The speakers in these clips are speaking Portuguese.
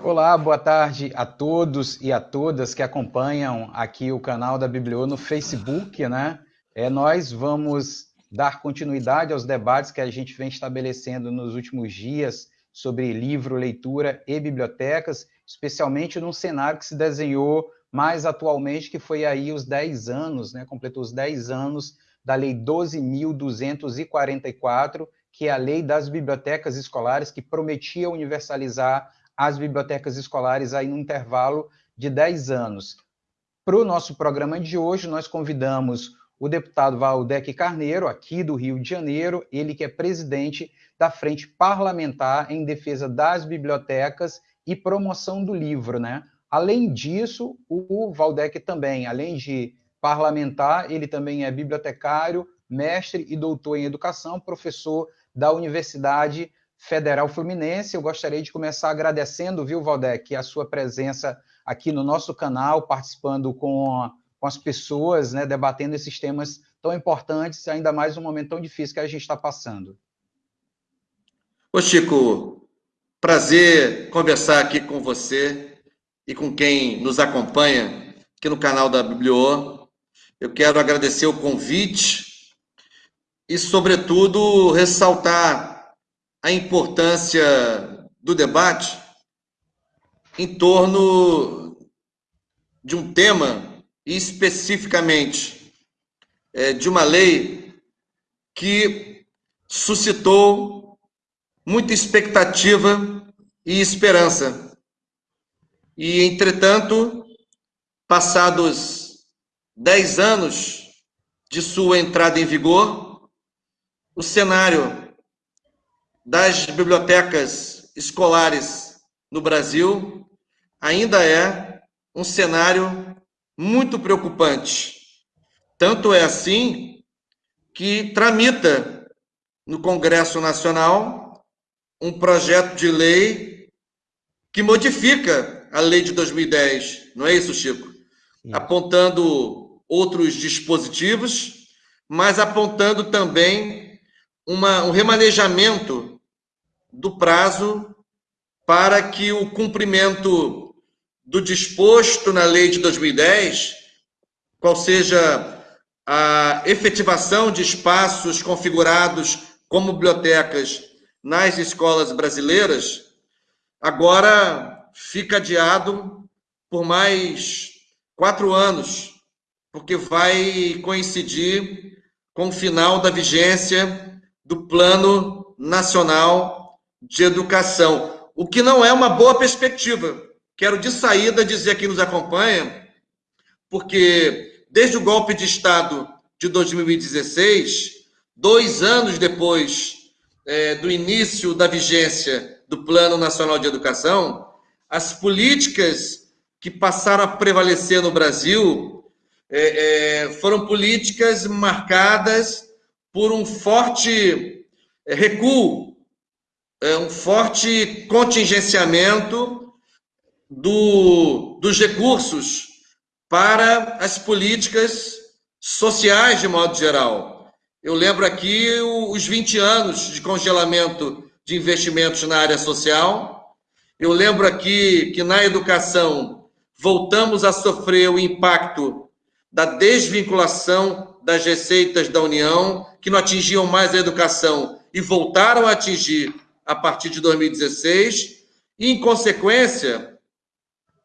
Olá, boa tarde a todos e a todas que acompanham aqui o canal da Bibliô no Facebook, né? É, nós vamos dar continuidade aos debates que a gente vem estabelecendo nos últimos dias sobre livro, leitura e bibliotecas, especialmente num cenário que se desenhou mais atualmente, que foi aí os 10 anos, né? Completou os 10 anos da Lei 12.244, que é a lei das bibliotecas escolares, que prometia universalizar as bibliotecas escolares aí no intervalo de 10 anos. Para o nosso programa de hoje, nós convidamos o deputado Valdec Carneiro, aqui do Rio de Janeiro, ele que é presidente da Frente Parlamentar em Defesa das Bibliotecas e Promoção do Livro, né? Além disso, o Valdec também, além de parlamentar, ele também é bibliotecário, mestre e doutor em educação, professor da Universidade Federal Fluminense. Eu gostaria de começar agradecendo, viu, Valdec, a sua presença aqui no nosso canal, participando com, com as pessoas, né, debatendo esses temas tão importantes, ainda mais um momento tão difícil que a gente está passando. Ô Chico, prazer conversar aqui com você e com quem nos acompanha aqui no canal da Bibliô. Eu quero agradecer o convite e, sobretudo, ressaltar a importância do debate em torno de um tema, e especificamente é, de uma lei que suscitou muita expectativa e esperança. E, entretanto, passados dez anos de sua entrada em vigor, o cenário das bibliotecas escolares no Brasil ainda é um cenário muito preocupante. Tanto é assim que tramita no Congresso Nacional um projeto de lei que modifica a lei de 2010, não é isso, Chico? Sim. Apontando outros dispositivos, mas apontando também uma, um remanejamento do prazo para que o cumprimento do disposto na lei de 2010, qual seja a efetivação de espaços configurados como bibliotecas nas escolas brasileiras, agora fica adiado por mais quatro anos, porque vai coincidir com o final da vigência do Plano Nacional de educação, o que não é uma boa perspectiva. Quero de saída dizer a quem nos acompanha, porque desde o golpe de Estado de 2016, dois anos depois é, do início da vigência do Plano Nacional de Educação, as políticas que passaram a prevalecer no Brasil é, é, foram políticas marcadas por um forte é, recuo um forte contingenciamento do, dos recursos para as políticas sociais, de modo geral. Eu lembro aqui os 20 anos de congelamento de investimentos na área social. Eu lembro aqui que na educação voltamos a sofrer o impacto da desvinculação das receitas da União, que não atingiam mais a educação e voltaram a atingir a partir de 2016, e, em consequência,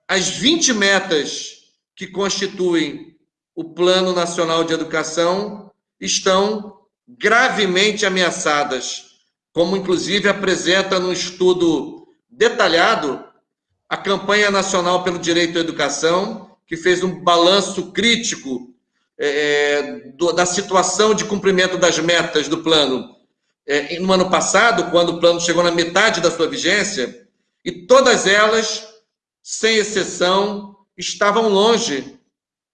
as 20 metas que constituem o Plano Nacional de Educação estão gravemente ameaçadas, como inclusive apresenta no estudo detalhado a Campanha Nacional pelo Direito à Educação, que fez um balanço crítico é, do, da situação de cumprimento das metas do plano é, no ano passado, quando o plano chegou na metade da sua vigência, e todas elas, sem exceção, estavam longe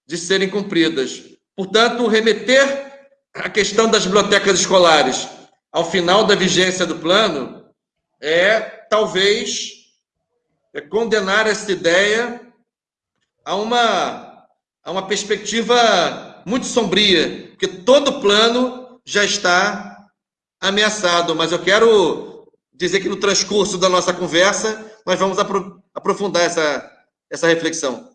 de serem cumpridas. Portanto, remeter a questão das bibliotecas escolares ao final da vigência do plano é, talvez, é condenar essa ideia a uma, a uma perspectiva muito sombria, porque todo plano já está ameaçado, mas eu quero dizer que no transcurso da nossa conversa nós vamos aprofundar essa, essa reflexão.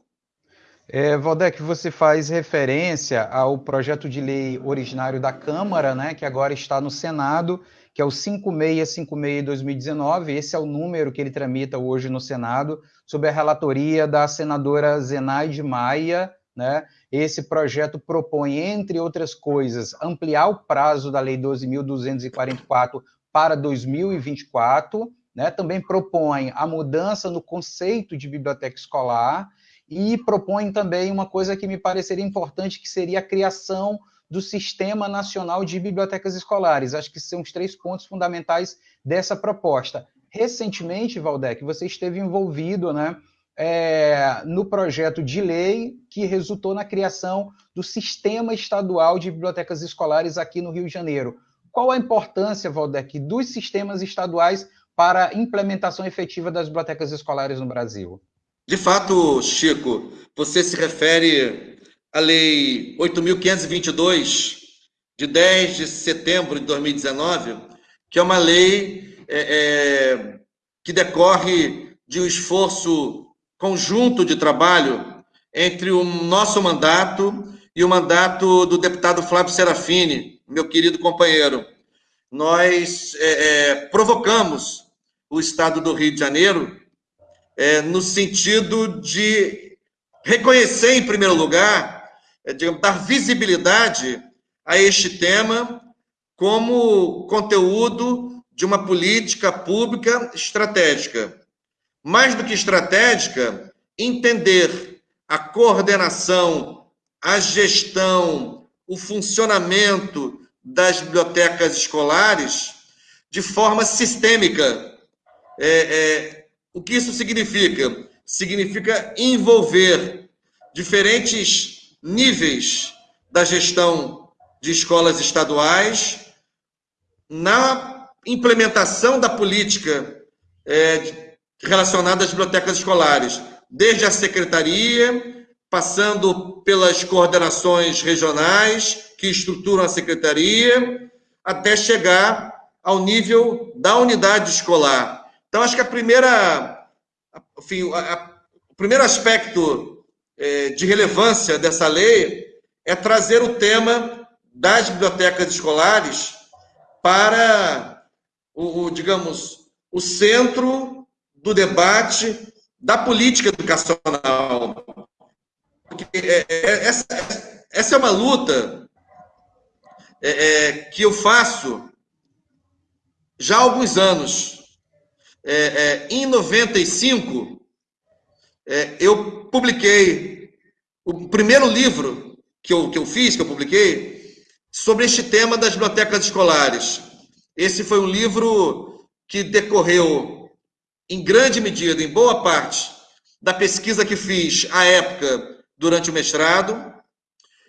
É, Valdec, você faz referência ao projeto de lei originário da Câmara, né, que agora está no Senado, que é o 5656 de 2019. Esse é o número que ele tramita hoje no Senado, sob a relatoria da senadora Zenaide Maia. Né? Esse projeto propõe, entre outras coisas, ampliar o prazo da Lei 12.244 para 2024. Né? Também propõe a mudança no conceito de biblioteca escolar e propõe também uma coisa que me pareceria importante, que seria a criação do Sistema Nacional de Bibliotecas Escolares. Acho que são os três pontos fundamentais dessa proposta. Recentemente, Valdec, você esteve envolvido né, é, no projeto de lei que resultou na criação do Sistema Estadual de Bibliotecas Escolares aqui no Rio de Janeiro. Qual a importância, Valdec, dos sistemas estaduais para a implementação efetiva das bibliotecas escolares no Brasil? De fato, Chico, você se refere à Lei 8.522, de 10 de setembro de 2019, que é uma lei é, é, que decorre de um esforço conjunto de trabalho entre o nosso mandato e o mandato do deputado Flávio Serafini, meu querido companheiro. Nós é, é provocamos o Estado do Rio de Janeiro é, no sentido de reconhecer, em primeiro lugar, é, digamos, dar visibilidade a este tema como conteúdo de uma política pública estratégica. Mais do que estratégica, entender a coordenação, a gestão, o funcionamento das bibliotecas escolares de forma sistêmica. É, é, o que isso significa? Significa envolver diferentes níveis da gestão de escolas estaduais na implementação da política é, relacionada às bibliotecas escolares, desde a secretaria, passando pelas coordenações regionais que estruturam a secretaria, até chegar ao nível da unidade escolar. Então, acho que a primeira, enfim, a, a, o primeiro aspecto é, de relevância dessa lei é trazer o tema das bibliotecas escolares para o, o digamos, o centro do debate da política educacional. Porque é, é, essa, essa é uma luta é, que eu faço já há alguns anos é, é, em 95, é, eu publiquei o primeiro livro que eu, que eu fiz, que eu publiquei, sobre este tema das bibliotecas escolares. Esse foi um livro que decorreu, em grande medida, em boa parte, da pesquisa que fiz à época durante o mestrado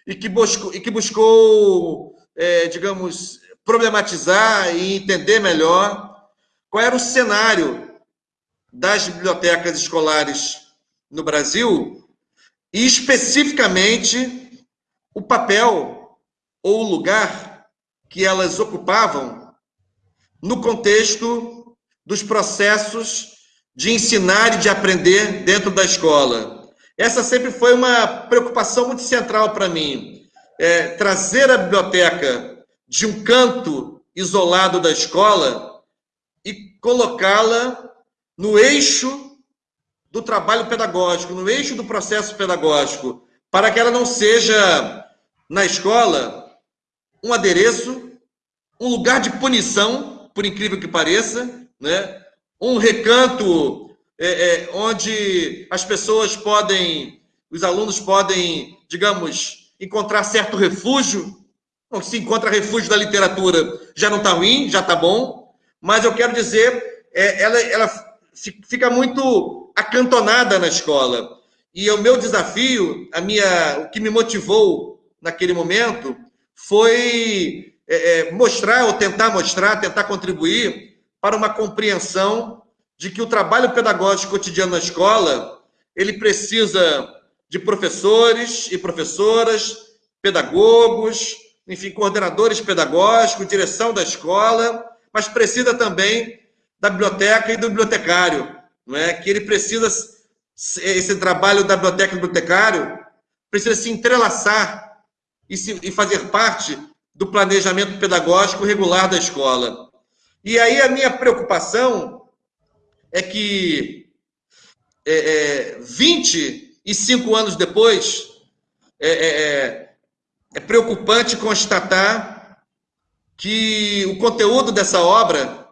e que buscou, e que buscou é, digamos, problematizar e entender melhor qual era o cenário das bibliotecas escolares no Brasil e, especificamente, o papel ou o lugar que elas ocupavam no contexto dos processos de ensinar e de aprender dentro da escola. Essa sempre foi uma preocupação muito central para mim. É, trazer a biblioteca de um canto isolado da escola e colocá-la no eixo do trabalho pedagógico, no eixo do processo pedagógico, para que ela não seja, na escola, um adereço, um lugar de punição, por incrível que pareça, né? um recanto é, é, onde as pessoas podem, os alunos podem, digamos, encontrar certo refúgio. Bom, se encontra refúgio da literatura, já não está ruim, já está bom mas eu quero dizer, é, ela, ela fica muito acantonada na escola. E o meu desafio, a minha, o que me motivou naquele momento, foi é, é, mostrar, ou tentar mostrar, tentar contribuir para uma compreensão de que o trabalho pedagógico cotidiano na escola, ele precisa de professores e professoras, pedagogos, enfim, coordenadores pedagógicos, direção da escola, mas precisa também da biblioteca e do bibliotecário, não é? Que ele precisa esse trabalho da biblioteca bibliotecário precisa se entrelaçar e, se, e fazer parte do planejamento pedagógico regular da escola. E aí a minha preocupação é que é, é, 25 anos depois, é, é, é, é preocupante constatar que o conteúdo dessa obra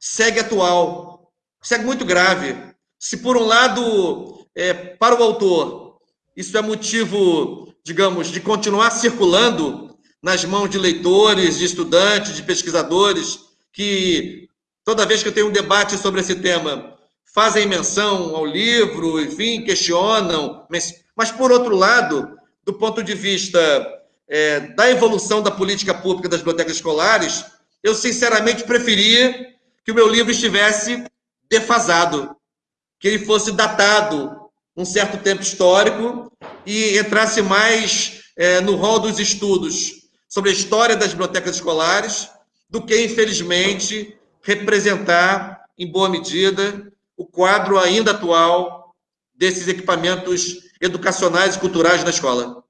segue atual, segue muito grave. Se por um lado, é, para o autor, isso é motivo, digamos, de continuar circulando nas mãos de leitores, de estudantes, de pesquisadores, que toda vez que eu tenho um debate sobre esse tema, fazem menção ao livro, enfim, questionam, mas, mas por outro lado, do ponto de vista é, da evolução da política pública das bibliotecas escolares, eu sinceramente preferia que o meu livro estivesse defasado, que ele fosse datado um certo tempo histórico e entrasse mais é, no rol dos estudos sobre a história das bibliotecas escolares do que, infelizmente, representar, em boa medida, o quadro ainda atual desses equipamentos educacionais e culturais na escola.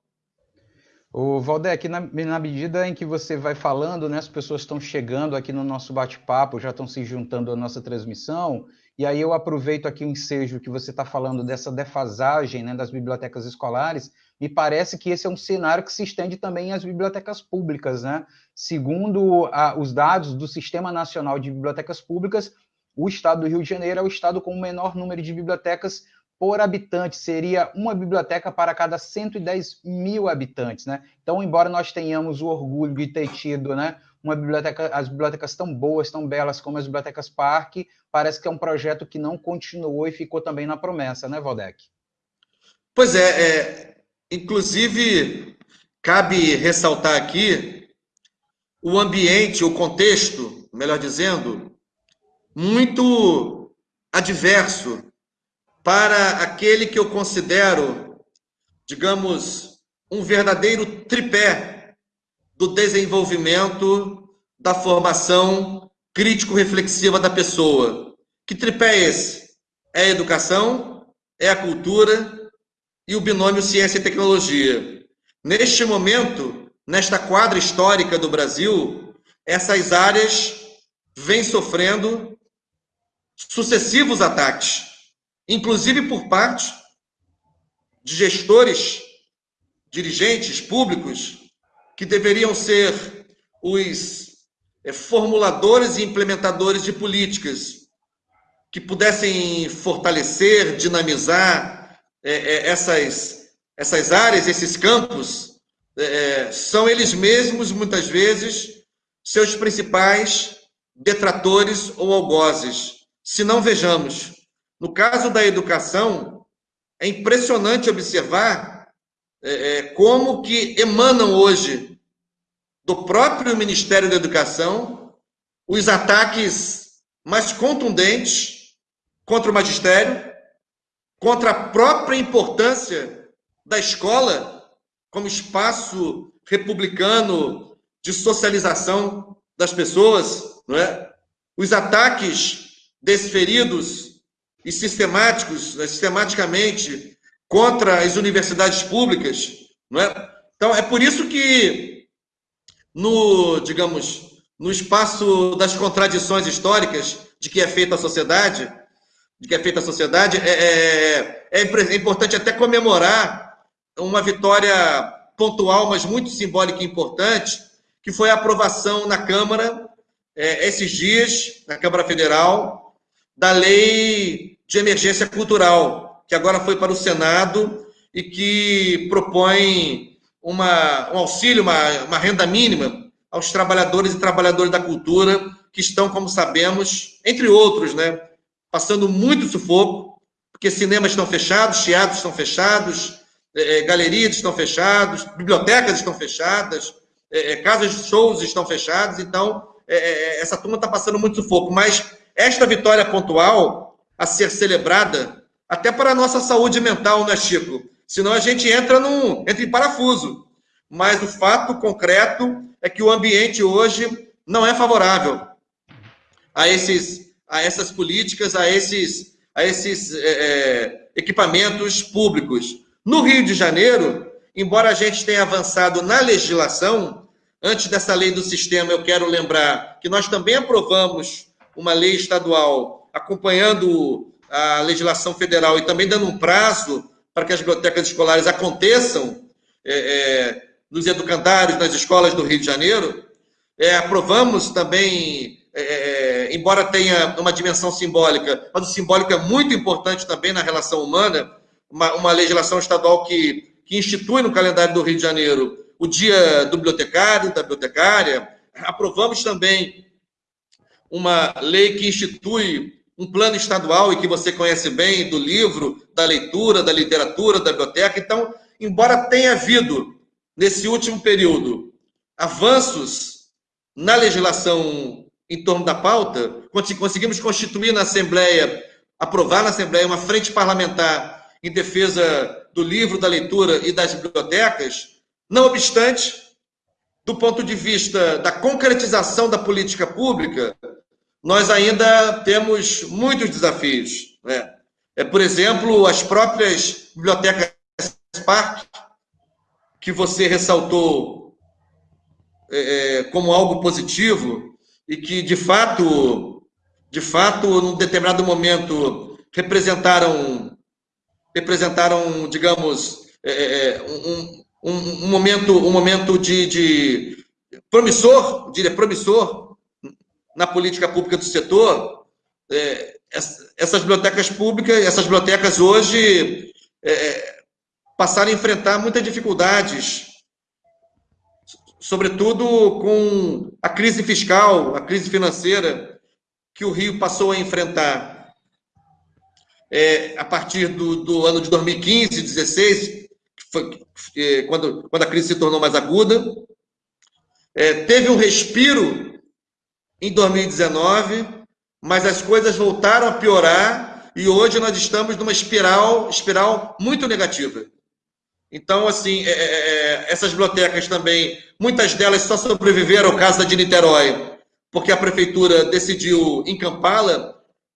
O Valdec, na, na, medida em que você vai falando, né, as pessoas estão chegando aqui no nosso bate-papo, já estão se juntando à nossa transmissão, e aí eu aproveito aqui o ensejo que você está falando dessa defasagem né, das bibliotecas escolares. Me parece que esse é um cenário que se estende também às bibliotecas públicas. Né? Segundo a, os dados do Sistema Nacional de Bibliotecas Públicas, o estado do Rio de Janeiro é o estado com o menor número de bibliotecas por habitante, seria uma biblioteca para cada 110 mil habitantes, né? Então, embora nós tenhamos o orgulho de ter tido, né, uma biblioteca, as bibliotecas tão boas, tão belas como as bibliotecas Parque, parece que é um projeto que não continuou e ficou também na promessa, né, Valdec? Pois é, é inclusive cabe ressaltar aqui o ambiente, o contexto, melhor dizendo, muito adverso para aquele que eu considero, digamos, um verdadeiro tripé do desenvolvimento da formação crítico-reflexiva da pessoa. Que tripé é esse? É a educação, é a cultura e o binômio ciência e tecnologia. Neste momento, nesta quadra histórica do Brasil, essas áreas vêm sofrendo sucessivos ataques, inclusive por parte de gestores, dirigentes públicos que deveriam ser os é, formuladores e implementadores de políticas que pudessem fortalecer, dinamizar é, é, essas, essas áreas, esses campos, é, são eles mesmos, muitas vezes, seus principais detratores ou algozes. Se não vejamos, no caso da educação, é impressionante observar é, é, como que emanam hoje do próprio Ministério da Educação os ataques mais contundentes contra o magistério, contra a própria importância da escola como espaço republicano de socialização das pessoas, não é? Os ataques desferidos e sistemáticos, né, sistematicamente contra as universidades públicas, não é? Então é por isso que no, digamos, no espaço das contradições históricas de que é feita a sociedade, de que é feita a sociedade, é, é, é, é importante até comemorar uma vitória pontual, mas muito simbólica e importante, que foi a aprovação na Câmara, é, esses dias, na Câmara Federal, da Lei de Emergência Cultural, que agora foi para o Senado e que propõe uma, um auxílio, uma, uma renda mínima aos trabalhadores e trabalhadoras da cultura que estão, como sabemos, entre outros, né, passando muito sufoco, porque cinemas estão fechados, teatros estão fechados, é, é galerias estão fechadas, bibliotecas estão fechadas, é, é, casas de shows estão fechadas, então é, é essa turma está passando muito sufoco. Mas esta vitória pontual a ser celebrada até para a nossa saúde mental, né, Chico? Senão a gente entra, num, entra em parafuso. Mas o fato concreto é que o ambiente hoje não é favorável a esses, a essas políticas, a esses, a esses é, equipamentos públicos. No Rio de Janeiro, embora a gente tenha avançado na legislação, antes dessa lei do sistema, eu quero lembrar que nós também aprovamos uma lei estadual acompanhando a legislação federal e também dando um prazo para que as bibliotecas escolares aconteçam é, é, nos educandários, nas escolas do Rio de Janeiro. É, aprovamos também, é, embora tenha uma dimensão simbólica, mas o simbólico é muito importante também na relação humana, uma, uma legislação estadual que, que institui no calendário do Rio de Janeiro o dia do bibliotecário, da bibliotecária. Aprovamos também uma lei que institui um plano estadual e que você conhece bem do livro, da leitura, da literatura, da biblioteca. Então, embora tenha havido nesse último período avanços na legislação em torno da pauta, conseguimos constituir na Assembleia, aprovar na Assembleia uma frente parlamentar em defesa do livro, da leitura e das bibliotecas, não obstante, do ponto de vista da concretização da política pública, nós ainda temos muitos desafios. Né? É, por exemplo, as próprias bibliotecas Spark, que você ressaltou é, é, como algo positivo e que, de fato, de fato, num determinado momento, representaram, representaram digamos, é, é um, um, um, momento, um momento de, de promissor, diria promissor, na política pública do setor, é, essas bibliotecas públicas, essas bibliotecas hoje é, passaram a enfrentar muitas dificuldades, sobretudo com a crise fiscal, a crise financeira que o Rio passou a enfrentar. É, a partir do, do, ano de 2015, 2016, foi, é, quando, quando a crise se tornou mais aguda, é, teve um respiro em 2019, mas as coisas voltaram a piorar e hoje nós estamos numa espiral, espiral muito negativa. Então, assim, é, é, é, essas bibliotecas também, muitas delas só sobreviveram ao caso da de Niterói, porque a prefeitura decidiu encampá-la,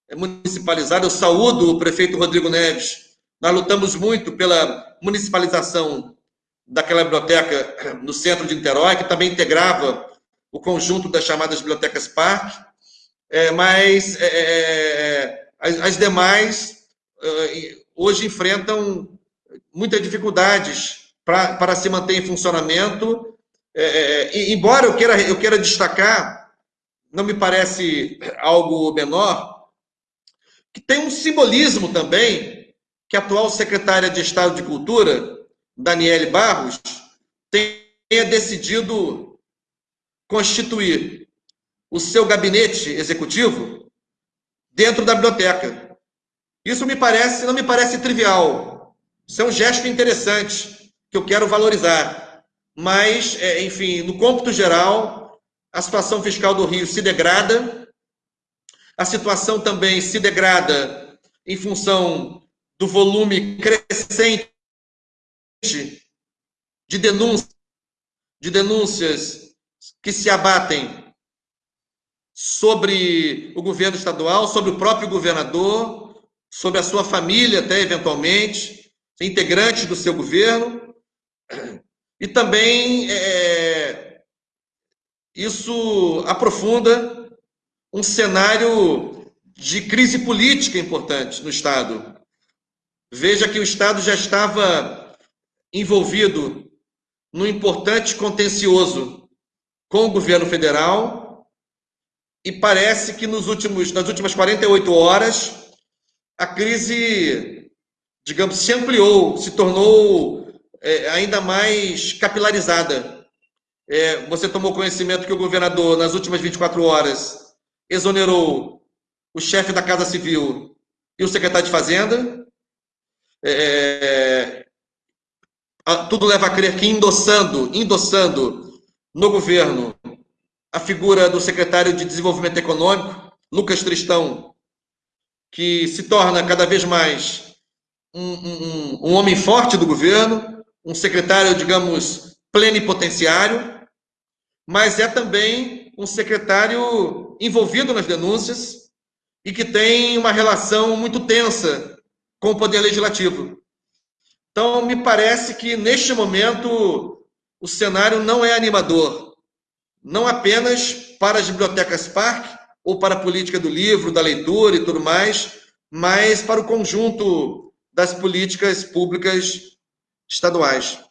é, municipalizar. Eu saúdo o prefeito Rodrigo Neves. Nós lutamos muito pela municipalização daquela biblioteca no centro de Niterói, que também integrava o conjunto das chamadas bibliotecas parque, é, mas é, é, é as, as, demais é, hoje enfrentam muitas dificuldades para se manter em funcionamento. E, embora eu queira, eu queira destacar, não me parece algo menor, que tem um simbolismo também que a atual secretária de Estado de Cultura, Daniele Barros, tenha decidido constituir o seu gabinete executivo dentro da biblioteca. Isso me parece, não me parece trivial. Isso é um gesto interessante que eu quero valorizar. Mas, é, enfim, no cômputo geral, a situação fiscal do Rio se degrada. A situação também se degrada em função do volume crescente de denúncias, de denúncias que se abatem sobre o governo estadual, sobre o próprio governador, sobre a sua família, até eventualmente, integrantes do seu governo. E também é, isso aprofunda um cenário de crise política importante no Estado. Veja que o Estado já estava envolvido num importante contencioso com o governo federal e parece que nos últimos, nas últimas 48 horas a crise, digamos, se ampliou, se tornou é, ainda mais capilarizada. É, você tomou conhecimento que o governador, nas últimas 24 horas, exonerou o chefe da Casa Civil e o secretário de Fazenda. É, tudo leva a crer que endossando, endossando no governo a figura do secretário de Desenvolvimento Econômico, Lucas Tristão, que se torna cada vez mais um, um, um homem forte do governo, um secretário, digamos, plenipotenciário, mas é também um secretário envolvido nas denúncias, e que tem uma relação muito tensa com o poder legislativo. Então, me parece que neste momento o cenário não é animador, não apenas para as bibliotecas parque ou para a política do livro, da leitura e tudo mais, mas para o conjunto das políticas públicas estaduais.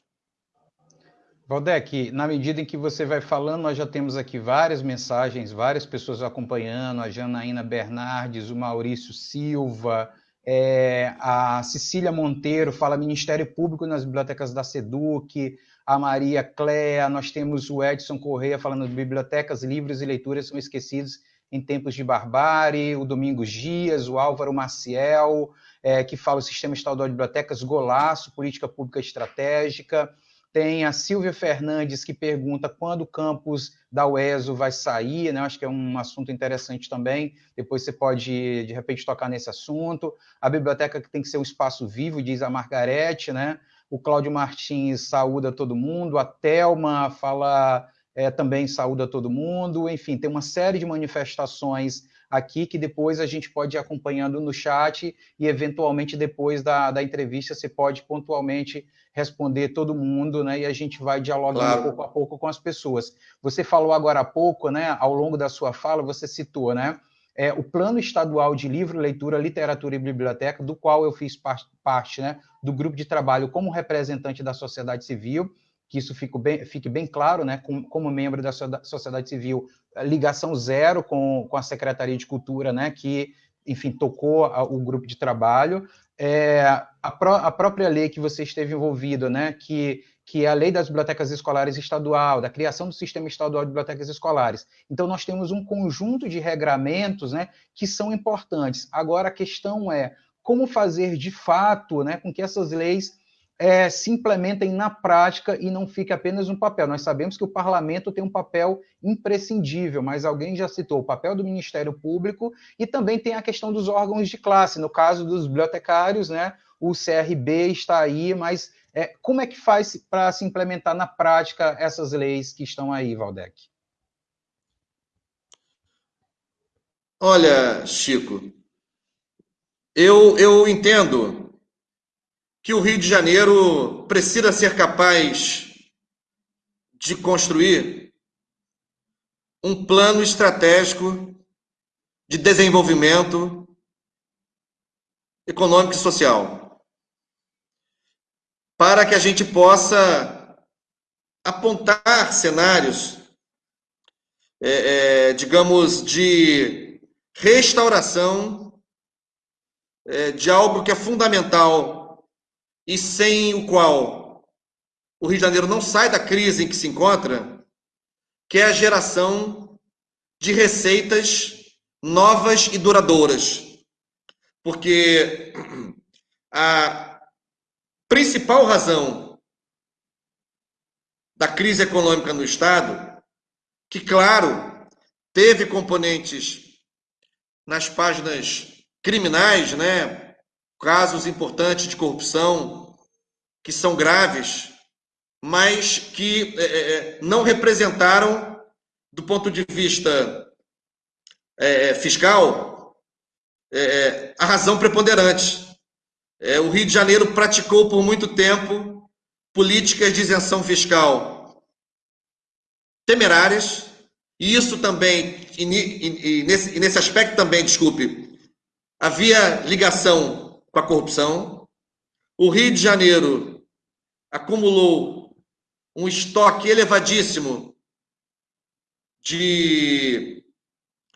Valdec, na medida em que você vai falando, nós já temos aqui várias mensagens, várias pessoas acompanhando, a Janaína Bernardes, o Maurício Silva, é, a Cecília Monteiro fala Ministério Público nas bibliotecas da SEDUC, a Maria Cléa, nós temos o Edson Correia falando bibliotecas, livros e leituras são esquecidos em tempos de barbárie, o Domingos Dias, o Álvaro Maciel, é, que fala o Sistema Estadual de Bibliotecas, golaço, política pública estratégica, tem a Silvia Fernandes que pergunta quando o campus da UESO vai sair, né? Acho que é um assunto interessante também. Depois você pode, de repente, tocar nesse assunto. A biblioteca que tem que ser um espaço vivo, diz a Margarete, né? O Cláudio Martins saúda todo mundo, a Telma fala é, também saúda todo mundo. Enfim, tem uma série de manifestações aqui que depois a gente pode ir acompanhando no chat e, eventualmente, depois da, da entrevista, você pode pontualmente responder todo mundo, né? E a gente vai dialogando claro. pouco a pouco com as pessoas. Você falou agora há pouco, né? Ao longo da sua fala, você citou, né? É, o Plano Estadual de Livro, Leitura, Literatura e Biblioteca, do qual eu fiz parte, parte né, do grupo de trabalho como representante da sociedade civil, que isso fique bem, fique bem claro, né, como, como membro da sociedade civil, ligação zero com, com a Secretaria de Cultura, né, que, enfim, tocou a, o grupo de trabalho. É, a, pró a, própria lei que você esteve envolvido, né, que, que é a lei das bibliotecas escolares estadual, da criação do sistema estadual de bibliotecas escolares. Então, nós temos um conjunto de regramentos né, que são importantes. Agora, a questão é como fazer de fato né, com que essas leis é, se implementem na prática e não fique apenas um papel. Nós sabemos que o parlamento tem um papel imprescindível, mas alguém já citou o papel do Ministério Público e também tem a questão dos órgãos de classe. No caso dos bibliotecários, né, o CRB está aí, mas é, como é que faz para se implementar na prática essas leis que estão aí, Valdec? Olha, Chico, eu, eu entendo que o Rio de Janeiro precisa ser capaz de construir um plano estratégico de desenvolvimento econômico e social, para que a gente possa apontar cenários, é, é, digamos, de restauração é, de algo que é fundamental e sem o qual o Rio de Janeiro não sai da crise em que se encontra, que é a geração de receitas novas e duradouras. Porque a principal razão da crise econômica no Estado, que, claro, teve componentes nas páginas criminais, né? Casos importantes de corrupção que são graves, mas que é, é, é não representaram, do ponto de vista é, é fiscal, é, a razão preponderante. o Rio de Janeiro praticou por muito tempo políticas de isenção fiscal temerárias, e isso também, e, e, e, nesse, e nesse aspecto também, desculpe, havia ligação com a corrupção. O Rio de Janeiro acumulou um estoque elevadíssimo de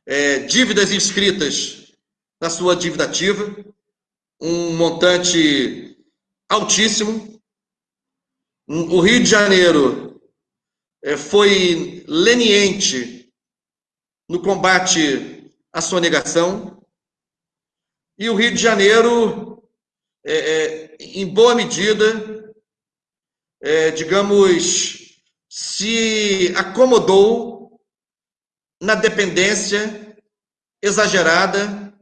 é, dívidas inscritas na sua dívida ativa, um montante altíssimo. O Rio de Janeiro é, foi leniente no combate à sonegação. E o Rio de Janeiro, é, é, em boa medida, é, digamos, se acomodou na dependência exagerada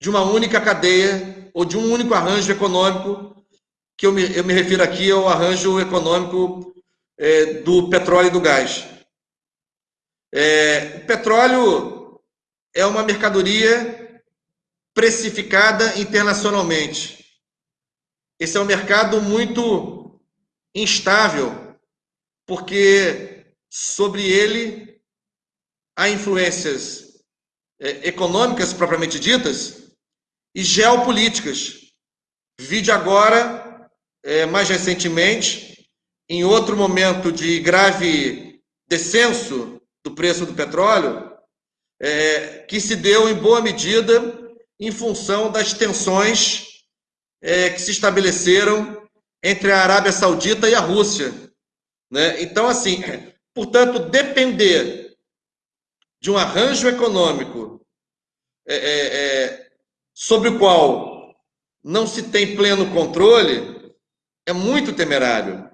de uma única cadeia ou de um único arranjo econômico, que eu me, eu me refiro aqui ao arranjo econômico é, do petróleo e do gás. É, o petróleo é uma mercadoria precificada internacionalmente. Esse é um mercado muito instável, porque sobre ele há influências é, econômicas propriamente ditas e geopolíticas. Vide agora, é, mais recentemente, em outro momento de grave descenso do preço do petróleo, é, que se deu em boa medida em função das tensões é, que se estabeleceram entre a Arábia Saudita e a Rússia. Né? Então, assim, portanto, depender de um arranjo econômico é, é, é, sobre o qual não se tem pleno controle é muito temerário.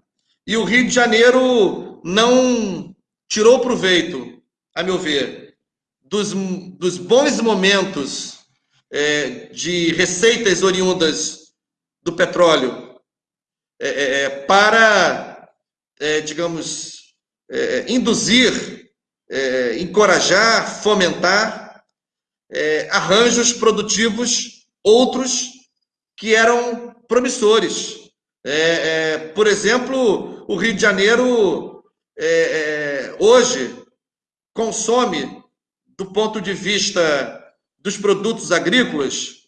E o Rio de Janeiro não tirou proveito, a meu ver, dos, dos bons momentos é, de receitas oriundas do petróleo é, é, é para, é, digamos, induzir, encorajar, fomentar arranjos produtivos outros que eram promissores. por exemplo, o Rio de Janeiro hoje consome, do ponto de vista dos produtos agrícolas,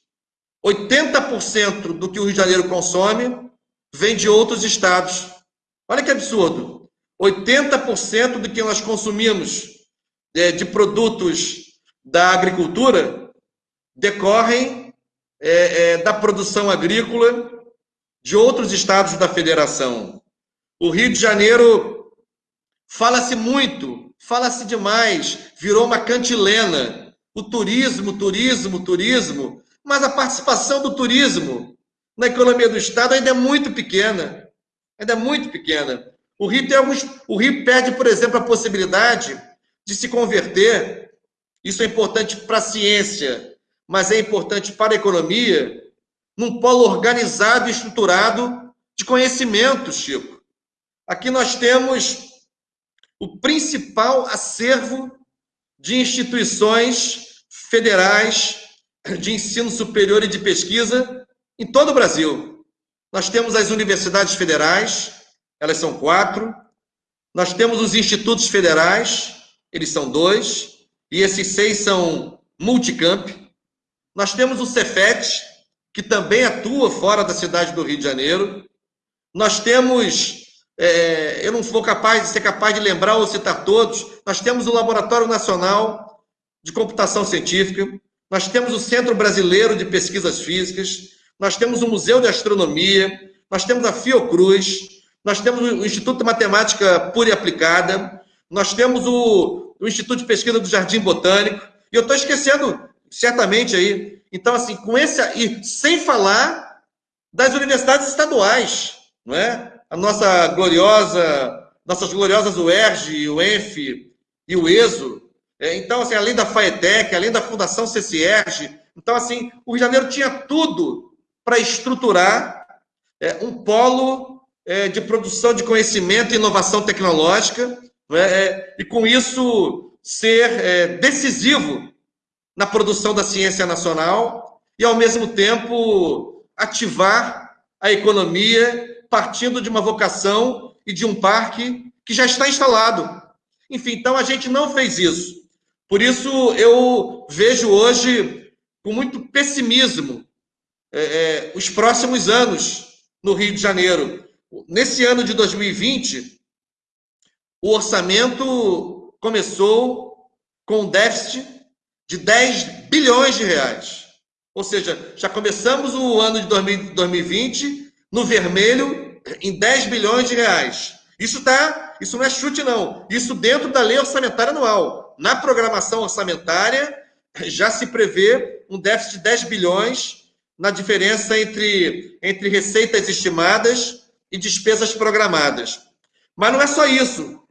80% do que o Rio de Janeiro consome vem de outros estados. Olha que absurdo. 80% do que nós consumimos é, de produtos da agricultura decorrem é, é, da produção agrícola de outros estados da federação. O Rio de Janeiro fala-se muito, fala-se demais, virou uma cantilena. O turismo, turismo, turismo mas a participação do turismo na economia do Estado ainda é muito pequena. Ainda é muito pequena. O Rio, tem alguns, o Rio perde, por exemplo, a possibilidade de se converter. Isso é importante para a ciência, mas é importante para a economia, num polo organizado e estruturado de conhecimento, Chico. Aqui nós temos o principal acervo de instituições federais de ensino superior e de pesquisa em todo o Brasil. Nós temos as universidades federais, elas são quatro. Nós temos os institutos federais, eles são dois, e esses seis são multicamp. Nós temos o Cefet, que também atua fora da cidade do Rio de Janeiro. Nós temos, é, eu não vou capaz de ser capaz de lembrar ou citar todos, nós temos o Laboratório Nacional de Computação Científica, nós temos o Centro Brasileiro de Pesquisas Físicas, nós temos o Museu de Astronomia, nós temos a Fiocruz, nós temos o Instituto de Matemática Pura e Aplicada, nós temos o, o Instituto de Pesquisa do Jardim Botânico, e eu estou esquecendo certamente aí. Então, assim, com esse e sem falar das universidades estaduais, não é? A nossa gloriosa, nossas gloriosas UERJ, o ENF e o ESO, é, então, assim, além da FAETEC, além da Fundação CCERG, então, assim, o Rio de Janeiro tinha tudo para estruturar é, um polo é, de produção de conhecimento e inovação tecnológica, né, é, e com isso ser é, decisivo na produção da ciência nacional e, ao mesmo tempo, ativar a economia partindo de uma vocação e de um parque que já está instalado. Enfim, então a gente não fez isso. Por isso, eu vejo hoje com muito pessimismo é, é, os próximos anos no Rio de Janeiro. Nesse ano de 2020, o orçamento começou com um déficit de 10 bilhões de reais. Ou seja, já começamos o ano de 2020 no vermelho em 10 bilhões de reais. Isso tá, isso não é chute não. Isso dentro da lei orçamentária anual na programação orçamentária já se prevê um déficit de 10 bilhões na diferença entre, entre receitas estimadas e despesas programadas. Mas não é só isso.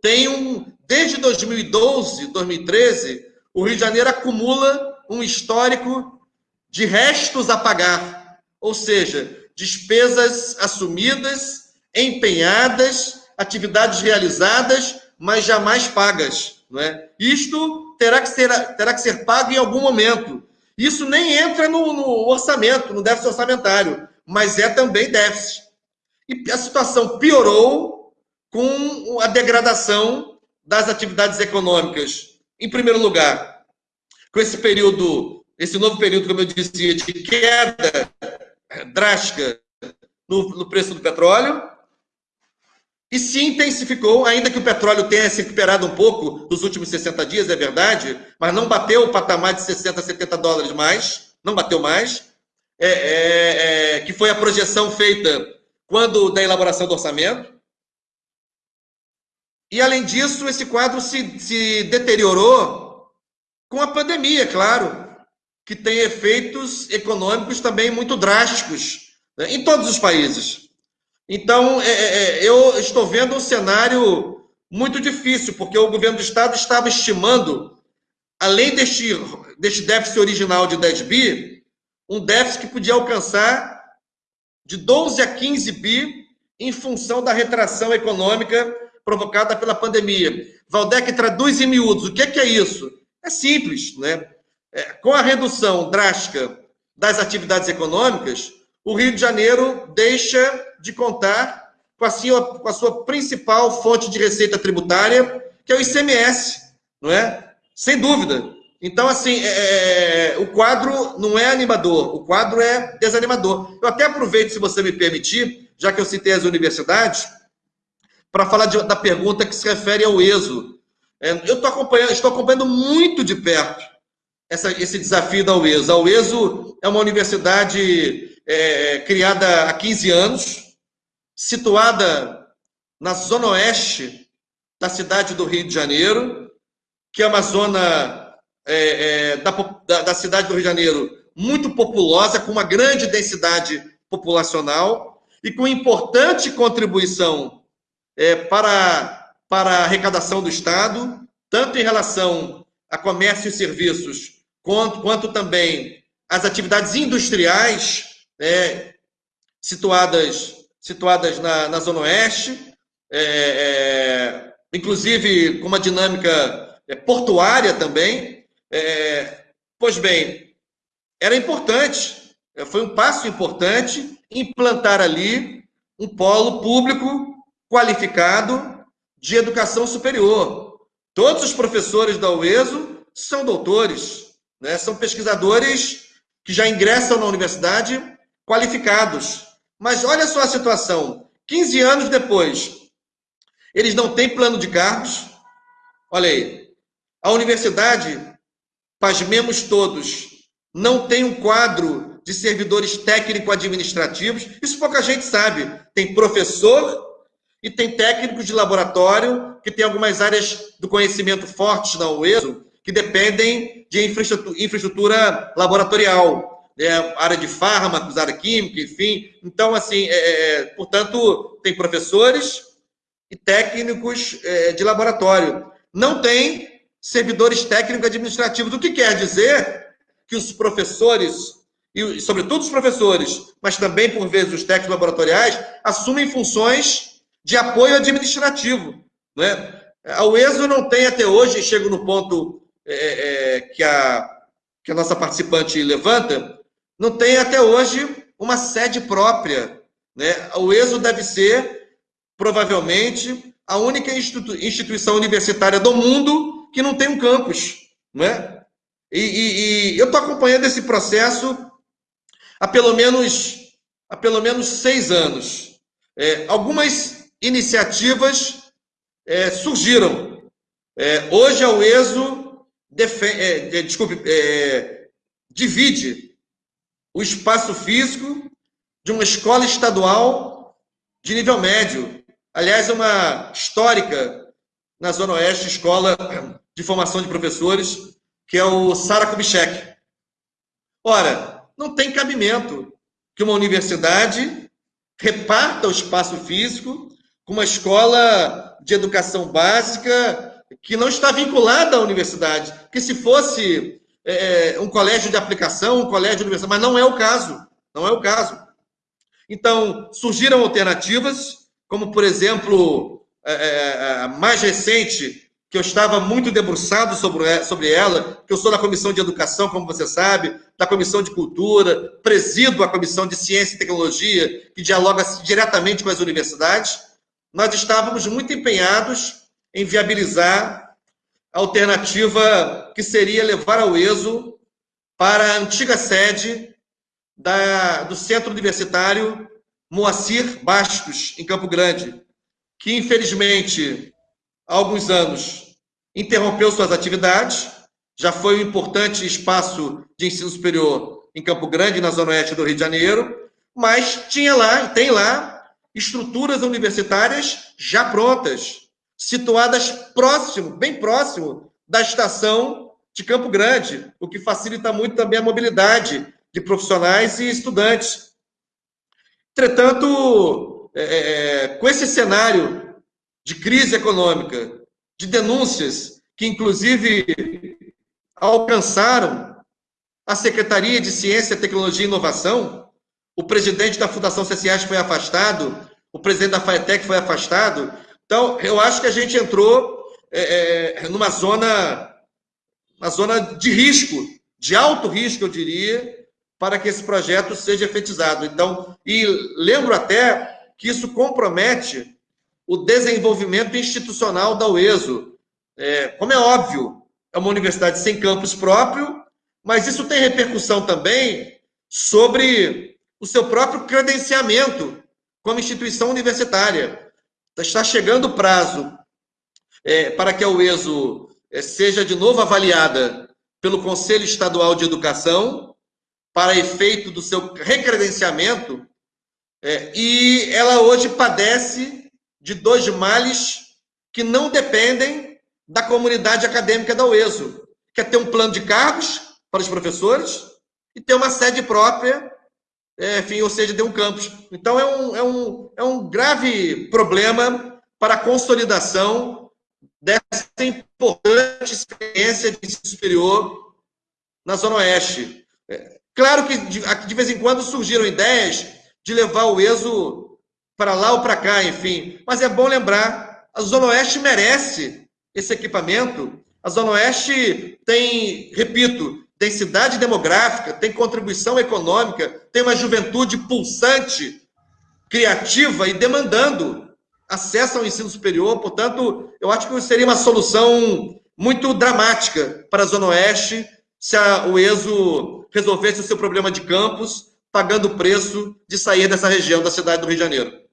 Tem um desde 2012, 2013, o Rio de Janeiro acumula um histórico de restos a pagar, ou seja, despesas assumidas, empenhadas, atividades realizadas, mas jamais pagas. Não é? Isto terá que ser, terá que ser pago em algum momento. Isso nem entra no, no orçamento, no déficit orçamentário, mas é também déficit. E a situação piorou com a degradação das atividades econômicas. Em primeiro lugar, com esse período, esse novo período, como eu dizia, de queda drástica no, no preço do petróleo, e se intensificou, ainda que o petróleo tenha se recuperado um pouco nos últimos 60 dias, é verdade, mas não bateu o patamar de 60, 70 dólares mais, não bateu mais, é, é, é, que foi a projeção feita quando da elaboração do orçamento. E, além disso, esse quadro se, se deteriorou com a pandemia, claro, que tem efeitos econômicos também muito drásticos né, em todos os países. Então, é, é, é, eu estou vendo um cenário muito difícil, porque o governo do Estado estava estimando, além deste, deste déficit original de 10 bi, um déficit que podia alcançar de 12 a 15 bi em função da retração econômica provocada pela pandemia. Valdec traduz em miúdos. O que é, que é isso? É simples, né? É, com a redução drástica das atividades econômicas, o Rio de Janeiro deixa de contar com a, sua, com a sua principal fonte de receita tributária, que é o ICMS, não é? Sem dúvida. Então, assim, é, é, o quadro não é animador, o quadro é desanimador. Eu até aproveito, se você me permitir, já que eu citei as universidades, para falar de, da pergunta que se refere ao ESO. É, eu acompanhando, estou acompanhando muito de perto essa, esse desafio da UESO. A UESO é uma universidade é, criada há 15 anos, situada na zona oeste da cidade do Rio de Janeiro, que é uma zona é, é, da, da, da, cidade do Rio de Janeiro muito populosa, com uma grande densidade populacional e com importante contribuição é, para, para a arrecadação do Estado, tanto em relação a comércio e serviços, quanto, quanto também as atividades industriais né, situadas situadas na, na Zona Oeste, é, é, inclusive com uma dinâmica é, portuária também. É, pois bem, era importante, é, foi um passo importante implantar ali um polo público qualificado de educação superior. Todos os professores da UESO são doutores, né? são pesquisadores que já ingressam na universidade qualificados. Mas olha só a situação. 15 anos depois, eles não têm plano de cargos. Olha aí. A universidade, pasmemos todos, não tem um quadro de servidores técnico-administrativos. Isso pouca gente sabe. Tem professor e tem técnicos de laboratório, que tem algumas áreas do conhecimento fortes na UESO, que dependem de infraestrutura, infraestrutura laboratorial é, área de fármacos, área química, enfim. Então, assim, é, é, portanto, tem professores e técnicos é, de laboratório. Não tem servidores técnicos administrativos, o que quer dizer que os professores, e sobretudo os professores, mas também, por vezes, os técnicos laboratoriais, assumem funções de apoio administrativo. Né? A UESO não tem até hoje, chego no ponto é, é, que, a, que a nossa participante levanta, não tem até hoje uma sede própria. Né? O ESO deve ser, provavelmente, a única institu instituição universitária do mundo que não tem um campus. Né? E, e, e eu estou acompanhando esse processo há pelo menos, há pelo menos seis anos. É, algumas iniciativas é, surgiram. É, hoje a UESO é, desculpe, é, divide o espaço físico de uma escola estadual de nível médio. Aliás, é uma histórica na Zona Oeste, escola de formação de professores, que é o Sara Kubitschek. Ora, não tem cabimento que uma universidade reparta o espaço físico com uma escola de educação básica que não está vinculada à universidade. Que se fosse é, é, um colégio de aplicação, um colégio de universidade, mas não é o caso. Não é o caso. Então, surgiram alternativas, como, por exemplo, é, é, é, a mais recente que eu estava muito debruçado sobre, sobre ela, que eu sou da Comissão de Educação, como você sabe, da Comissão de Cultura, presido a Comissão de Ciência e Tecnologia, que dialoga diretamente com as universidades, nós estávamos muito empenhados em viabilizar a alternativa que seria levar ao ESO para a antiga sede da, do Centro Universitário Moacir Bastos, em Campo Grande, que infelizmente há alguns anos interrompeu suas atividades, já foi um importante espaço de ensino superior em Campo Grande, na zona oeste do Rio de Janeiro, mas tinha lá, tem lá, estruturas universitárias já prontas, situadas próximo, bem próximo da estação de Campo Grande, o que facilita muito também a mobilidade de profissionais e estudantes. Entretanto, é, é, é, com esse cenário de crise econômica, de denúncias que, inclusive, alcançaram a Secretaria de Ciência, Tecnologia e Inovação, o presidente da Fundação CCAS foi afastado, o presidente da FAETEC foi afastado. Então, eu acho que a gente entrou é, é, numa zona, uma zona de risco, de alto risco, eu diria, para que esse projeto seja efetizado. Então, e lembro até que isso compromete o desenvolvimento institucional da UESO. É, como é óbvio, é uma universidade sem campus próprio, mas isso tem repercussão também sobre o seu próprio credenciamento como instituição universitária. Está chegando o prazo é, para que a UESO é, seja de novo avaliada pelo Conselho Estadual de Educação para efeito do seu recredenciamento, é, e ela hoje padece de dois males que não dependem da comunidade acadêmica da UESO, que é ter um plano de cargos para os professores e ter uma sede própria, é, enfim, ou seja, ter um campus. Então, é um, é, um, é um grave problema para a consolidação dessa importante experiência de ensino superior na Zona Oeste. É, Claro que de, de vez em quando surgiram ideias de levar o ESO para lá ou para cá, enfim. Mas é bom lembrar, a Zona Oeste merece esse equipamento. A Zona Oeste tem, repito, densidade demográfica, tem contribuição econômica, tem uma juventude pulsante, criativa e demandando acesso ao ensino superior. Portanto, eu acho que seria uma solução muito dramática para a Zona Oeste se a, o ESO resolvesse o seu problema de campus, pagando o preço de sair dessa região da cidade do Rio de Janeiro.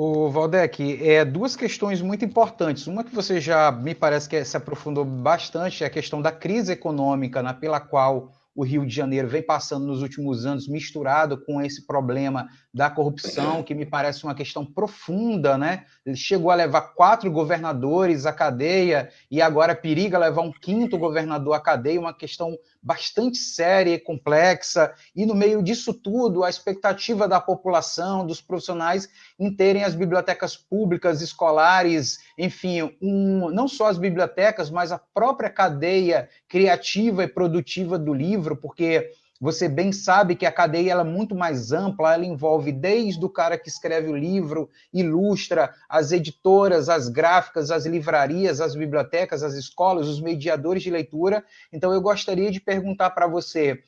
O Valdec, é duas questões muito importantes. Uma que você já me parece que se aprofundou bastante é a questão da crise econômica, né, pela qual o Rio de Janeiro vem passando nos últimos anos, misturado com esse problema da corrupção, que me parece uma questão profunda, né? Ele chegou a levar quatro governadores à cadeia e agora periga levar um quinto governador à cadeia, uma questão bastante séria e complexa, e no meio disso tudo, a expectativa da população, dos profissionais, em terem as bibliotecas públicas, escolares, enfim, um, não só as bibliotecas, mas a própria cadeia criativa e produtiva do livro, porque você bem sabe que a cadeia é muito mais ampla, ela envolve desde o cara que escreve o livro, ilustra, as editoras, as gráficas, as livrarias, as bibliotecas, as escolas, os mediadores de leitura. Então, eu gostaria de perguntar para você.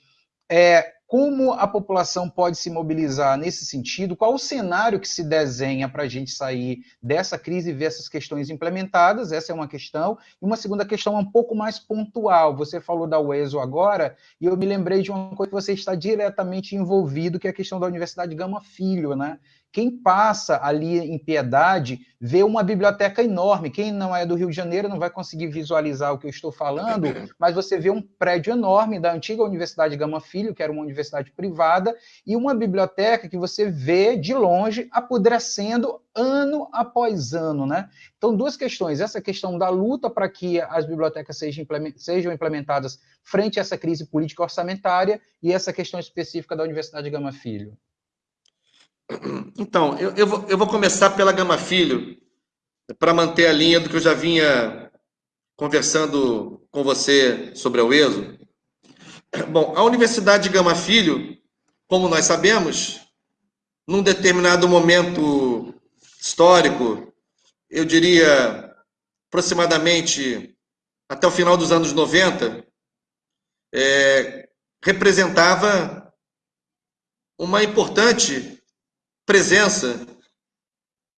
É, como a população pode se mobilizar nesse sentido? Qual o cenário que se desenha para a gente sair dessa crise e ver essas questões implementadas? Essa é uma questão. E uma segunda questão um pouco mais pontual. Você falou da UESO agora, e eu me lembrei de uma coisa que você está diretamente envolvido, que é a questão da Universidade Gama Filho, né? Quem passa ali em Piedade vê uma biblioteca enorme. Quem não é do Rio de Janeiro não vai conseguir visualizar o que eu estou falando, mas você vê um prédio enorme da antiga Universidade Gama Filho, que era uma universidade privada, e uma biblioteca que você vê de longe apodrecendo ano após ano, né? Então, duas questões. Essa questão da luta para que as bibliotecas sejam implementadas frente a essa crise política orçamentária e essa questão específica da Universidade Gama Filho. Então, eu, eu, vou, eu vou começar pela Gama Filho, para manter a linha do que eu já vinha conversando com você sobre a UESO. Bom, a Universidade de Gama Filho, como nós sabemos, num determinado momento histórico, eu diria aproximadamente até o final dos anos 90, é, representava uma importante presença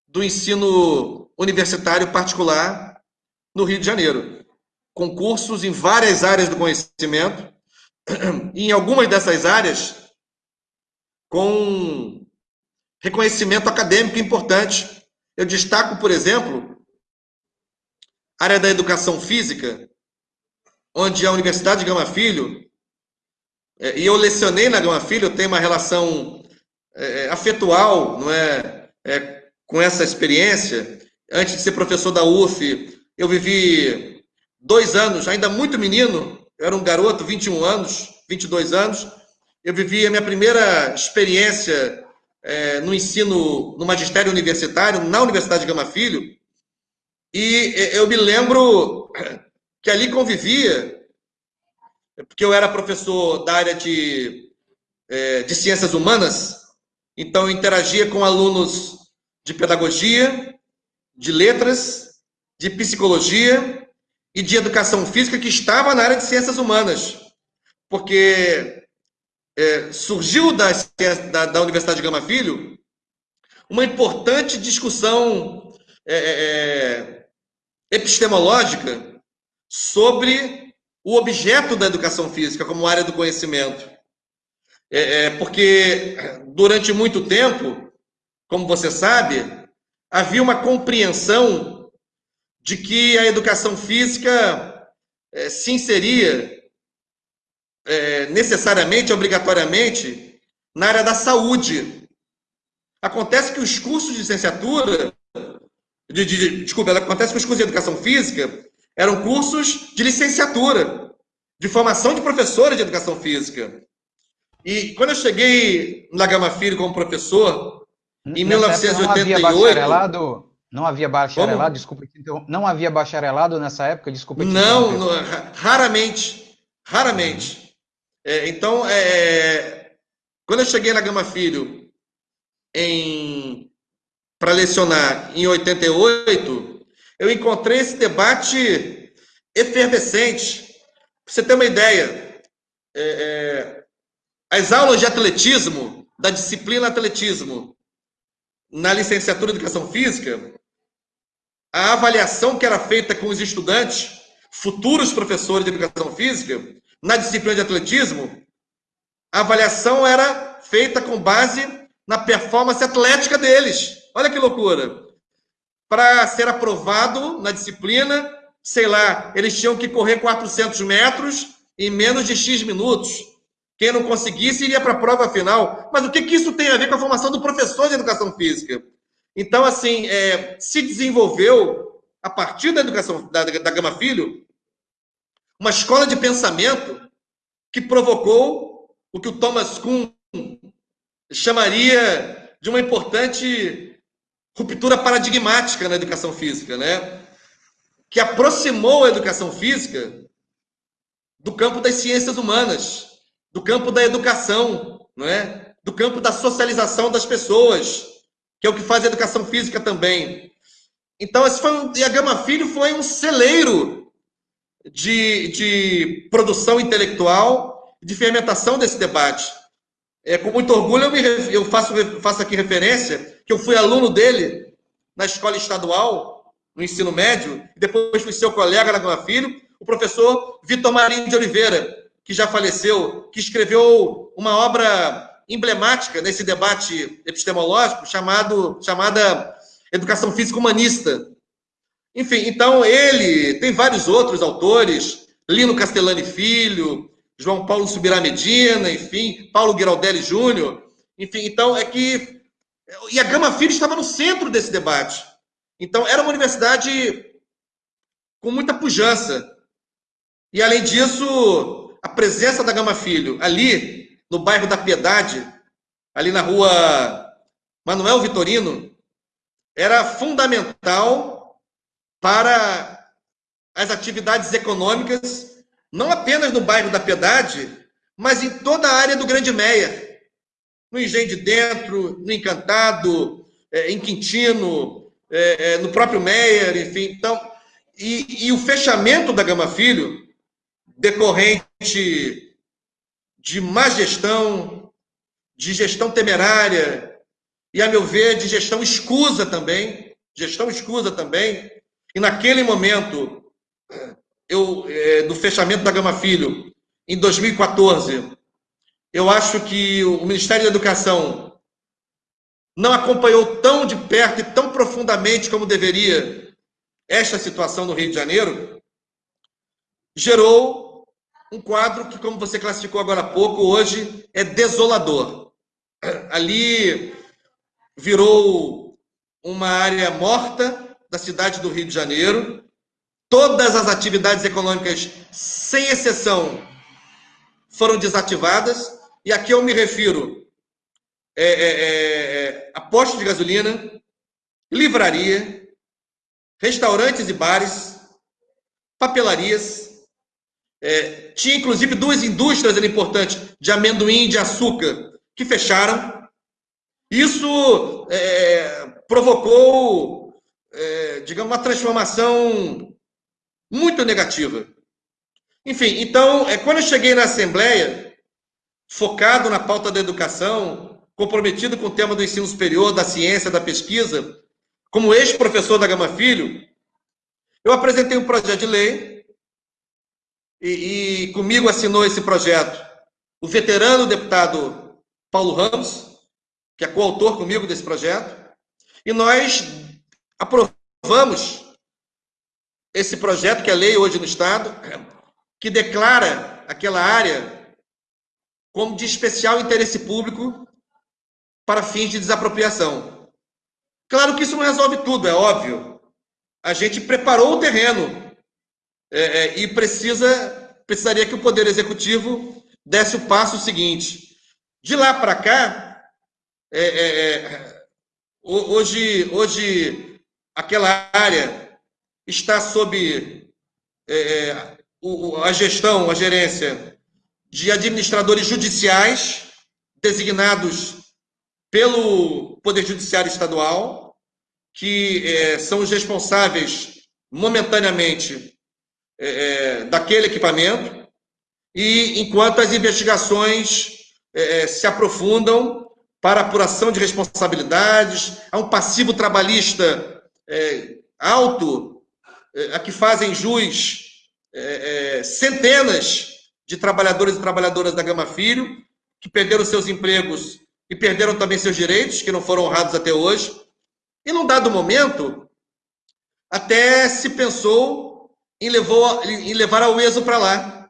do ensino universitário particular no Rio de Janeiro. Concursos em várias áreas do conhecimento, e em algumas dessas áreas, com reconhecimento acadêmico importante. Eu destaco, por exemplo, a área da educação física, onde a Universidade de Gama Filho, é, e eu lecionei na Gama Filho, eu tenho uma relação é, afetual, não é, é, com essa experiência. Antes de ser professor da UF, eu vivi dois anos, ainda muito menino, eu era um garoto, 21 anos, 22 anos, eu vivi a minha primeira experiência é, no ensino, no magistério universitário, na Universidade de Gama Filho, e eu me lembro que ali convivia, porque eu era professor da área de, é, de ciências humanas, então interagia com alunos de pedagogia, de letras, de psicologia e de educação física que estava na área de ciências humanas, porque é, surgiu da, da, da, Universidade de Gama Filho uma importante discussão é, é, é, epistemológica sobre o objeto da educação física como área do conhecimento. É, é, porque durante muito tempo, como você sabe, havia uma compreensão de que a educação física se inseria é, necessariamente, obrigatoriamente, na área da saúde. Acontece que os cursos de licenciatura, de, de, desculpa, acontece que os cursos de educação física eram cursos de licenciatura, de formação de professores de educação física. E quando eu cheguei na Gama Filho como professor, em nessa 1988. Não havia bacharelado? Não havia bacharelado, Como? desculpa, não havia bacharelado nessa época, desculpa. Não, não, raramente, raramente. É, então, é, quando eu cheguei na Gama Filho em para lecionar em 88, eu encontrei esse debate efervescente. Para você ter uma ideia, é, é, as aulas de atletismo, da disciplina atletismo, na licenciatura em Educação Física, a avaliação que era feita com os estudantes, futuros professores de Educação Física, na disciplina de atletismo, a avaliação era feita com base na performance atlética deles. Olha que loucura. Para ser aprovado na disciplina, sei lá, eles tinham que correr 400 metros em menos de X minutos. Quem não conseguisse iria para a prova final. Mas o que, que isso tem a ver com a formação do professor de educação física? Então, assim, é, se desenvolveu, a partir da educação da, da Gama Filho, uma escola de pensamento que provocou o que o Thomas Kuhn chamaria de uma importante ruptura paradigmática na educação física, né? Que aproximou a educação física do campo das ciências humanas, do campo da educação, não é? Do campo da socialização das pessoas, que é o que faz a educação física também. Então, esse foi um, e a Gama Filho foi um celeiro de, de produção intelectual, de fermentação desse debate. É, com muito orgulho, eu, me, eu faço, faço aqui referência que eu fui aluno dele na escola estadual, no ensino médio, e depois fui seu colega na Gama Filho, o professor Vitor Marinho de Oliveira, que já faleceu, que escreveu uma obra emblemática nesse debate epistemológico chamado, chamada Educação Física Humanista, enfim, então ele tem vários outros autores, Lino Castellani Filho, João Paulo Subirá Medina, enfim, Paulo Giraldelli Júnior. Enfim, então é que. E a Gama Filho estava no centro desse debate. Então, era uma universidade com muita pujança. E, além disso, a presença da Gama Filho ali, no bairro da Piedade, ali na rua Manuel Vitorino, era fundamental para as atividades econômicas, não apenas no bairro da Piedade, mas em toda a área do Grande Meia. No Engenho de Dentro, no Encantado, é, em Quintino, é, é, no próprio Meier, enfim. Então, e, e o fechamento da Gama Filho, decorrente de má gestão, de gestão temerária, e, a meu ver, de gestão escusa também, gestão escusa também, e naquele momento, eu, é, do fechamento da Gama Filho, em 2014, eu acho que o Ministério da Educação não acompanhou tão de perto e tão profundamente como deveria esta situação no Rio de Janeiro, gerou um quadro que, como você classificou agora há pouco, hoje é desolador. Ali virou uma área morta da cidade do Rio de Janeiro. Todas as atividades econômicas, sem exceção, foram desativadas. E aqui eu me refiro é, é, é, é a posto de gasolina, livraria, restaurantes e bares, papelarias. É, tinha inclusive duas indústrias era importante, de amendoim e de açúcar, que fecharam. Isso é, provocou, é, digamos, uma transformação muito negativa. Enfim, então, é, quando eu cheguei na Assembleia, focado na pauta da educação, comprometido com o tema do ensino superior, da ciência, da pesquisa, como ex-professor da Gama Filho, eu apresentei um projeto de lei e, e comigo assinou esse projeto o veterano deputado Paulo Ramos, que é coautor comigo desse projeto, e nós aprovamos esse projeto, que é lei hoje no Estado, que declara aquela área como de especial interesse público para fins de desapropriação. Claro que isso não resolve tudo, é óbvio. A gente preparou o terreno é, é, e precisa precisaria que o Poder Executivo desse o passo seguinte. De lá para cá, é, é, é hoje, hoje aquela área está sob é, a gestão, a gerência de administradores judiciais designados pelo Poder Judiciário Estadual que é, são os responsáveis momentaneamente é, é, daquele equipamento, e enquanto as investigações é, é, se aprofundam para apuração de responsabilidades, há um passivo trabalhista é, alto, a que fazem jus centenas de trabalhadores e trabalhadoras da Gama Filho, que perderam seus empregos e perderam também seus direitos, que não foram honrados até hoje. E num dado momento, até se pensou em, levou, em levar a UESO para lá,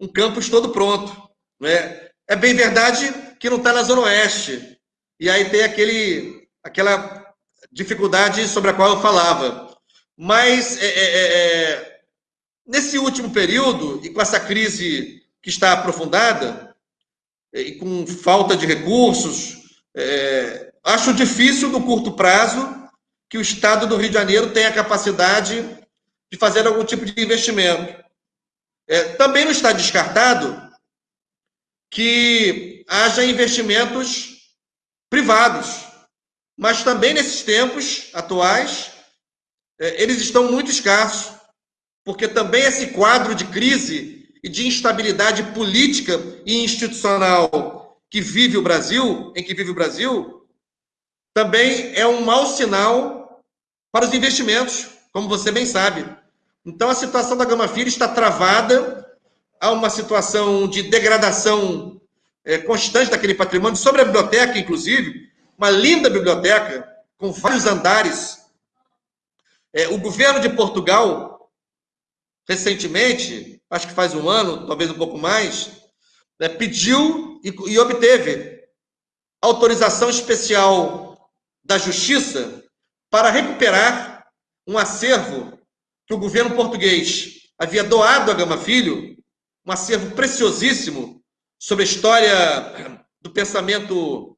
um campus todo pronto. Né? É bem verdade que não está na Zona Oeste. E aí tem aquele, aquela dificuldade sobre a qual eu falava. Mas é, é, é, é nesse último período, e com essa crise que está aprofundada, e com falta de recursos, é, Acho difícil, no curto prazo, que o Estado do Rio de Janeiro tenha a capacidade de fazer algum tipo de investimento. É, também não está descartado que haja investimentos privados, mas também nesses tempos atuais, é, eles estão muito escassos, porque também esse quadro de crise e de instabilidade política e institucional que vive o Brasil, em que vive o Brasil, também é um mau sinal para os investimentos, como você bem sabe. Então, a situação da Gama Filho está travada, há uma situação de degradação é, constante daquele patrimônio, sobre a biblioteca, inclusive, uma linda biblioteca, com vários andares. É, o governo de Portugal, recentemente, acho que faz um ano, talvez um pouco mais, né, pediu e, e obteve autorização especial da Justiça para recuperar um acervo que o governo português havia doado a Gama Filho, um acervo preciosíssimo sobre a história do pensamento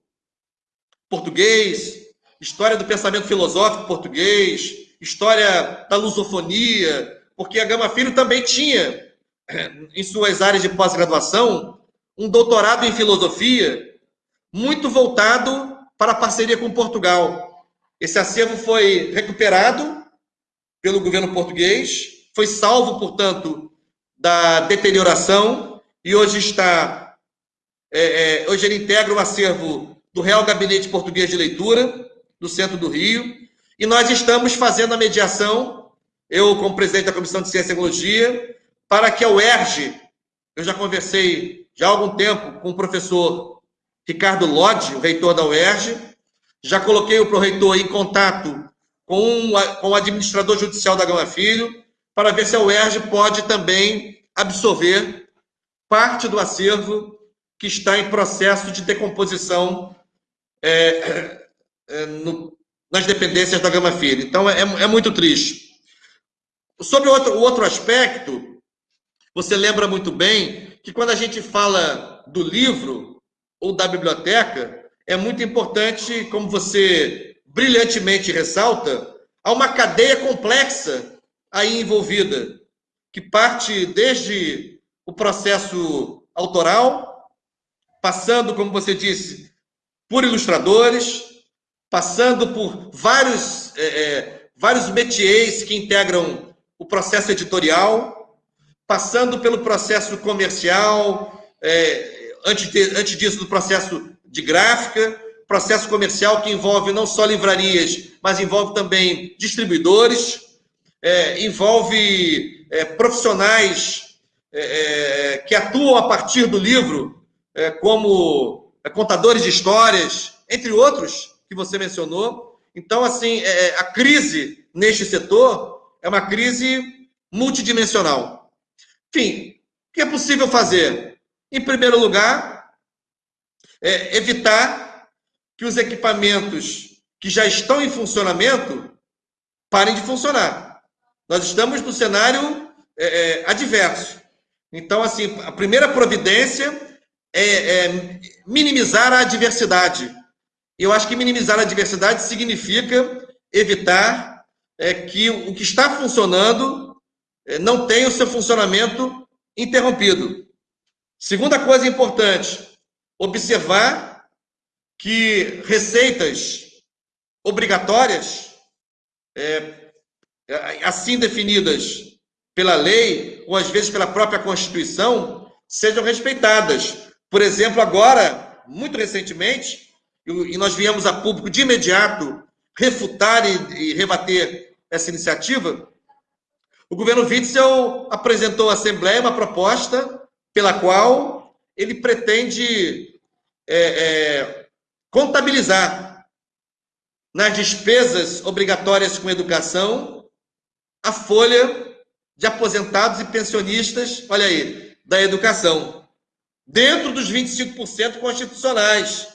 português, história do pensamento filosófico português, história da lusofonia, porque a Gama Filho também tinha, em suas áreas de pós-graduação, um doutorado em filosofia muito voltado para a parceria com Portugal. Esse acervo foi recuperado pelo governo português, foi salvo, portanto, da deterioração e hoje está. É, é, hoje ele integra o acervo do Real Gabinete Português de Leitura, do centro do Rio, e nós estamos fazendo a mediação, eu, como presidente da Comissão de Ciência e Tecnologia, para que a UERJ, eu já conversei já há algum tempo com o professor Ricardo Lodge, o reitor da UERJ, já coloquei o pró-reitor em contato com, com o administrador judicial da Gama Filho, para ver se a UERJ pode também absorver parte do acervo que está em processo de decomposição é, é, no, nas dependências da Gama Filho. Então, é, é muito triste. Sobre o outro, o outro aspecto, você lembra muito bem que quando a gente fala do livro ou da biblioteca, é muito importante, como você brilhantemente ressalta, há uma cadeia complexa aí envolvida, que parte desde o processo autoral, passando, como você disse, por ilustradores, passando por vários, é, é, vários métiers que integram o processo editorial, passando pelo processo comercial, é, antes, de, antes disso, do processo de gráfica, processo comercial que envolve não só livrarias, mas envolve também distribuidores, é, envolve é, profissionais é, é que atuam a partir do livro, é, como é, contadores de histórias, entre outros que você mencionou. Então, assim, a crise neste setor é uma crise multidimensional. Enfim, o que é possível fazer? Em primeiro lugar, evitar que os equipamentos que já estão em funcionamento parem de funcionar. Nós estamos no cenário é, é, adverso. Então, assim, a primeira providência é, é minimizar a adversidade. Eu acho que minimizar a adversidade significa evitar é, que o que está funcionando é, não tenha o seu funcionamento interrompido. Segunda coisa importante, observar que receitas obrigatórias, é, assim definidas pela lei, ou às vezes pela própria Constituição, sejam respeitadas. Por exemplo, agora, muito recentemente, e nós viemos a público de imediato refutar e, e rebater essa iniciativa, o governo Witzel apresentou à Assembleia uma proposta pela qual ele pretende é, é, contabilizar nas despesas obrigatórias com educação a folha de aposentados e pensionistas, olha aí, da educação, dentro dos 25% constitucionais.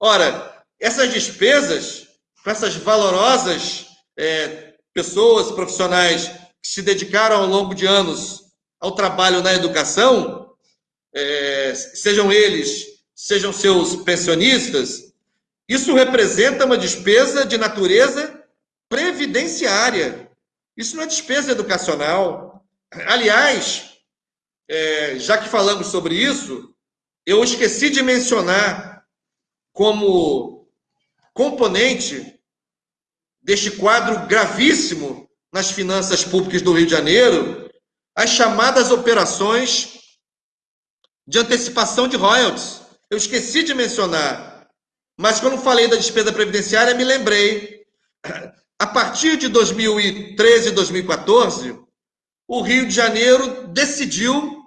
Ora, essas despesas, com essas valorosas é, pessoas profissionais que se dedicaram ao longo de anos ao trabalho na educação, é, sejam eles, sejam seus pensionistas, isso representa uma despesa de natureza previdenciária. Isso não é despesa educacional. Aliás, é, já que falamos sobre isso, eu esqueci de mencionar como componente deste quadro gravíssimo nas finanças públicas do Rio de Janeiro as chamadas operações de antecipação de royalties. Eu esqueci de mencionar mas quando falei da despesa previdenciária, me lembrei. A partir de 2013 e 2014, o Rio de Janeiro decidiu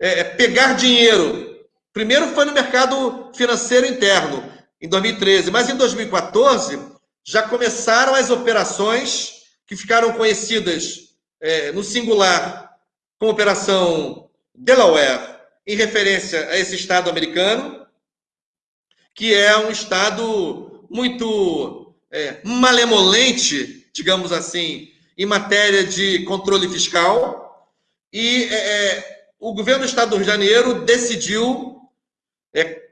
é, é, pegar dinheiro. Primeiro foi no mercado financeiro interno, em 2013, mas em 2014 já começaram as operações que ficaram conhecidas é, no singular como Operação Delaware, em referência a esse Estado americano, que é um Estado muito é, malemolente, digamos assim, em matéria de controle fiscal. E é, é, o governo do Estado do Rio de Janeiro decidiu é,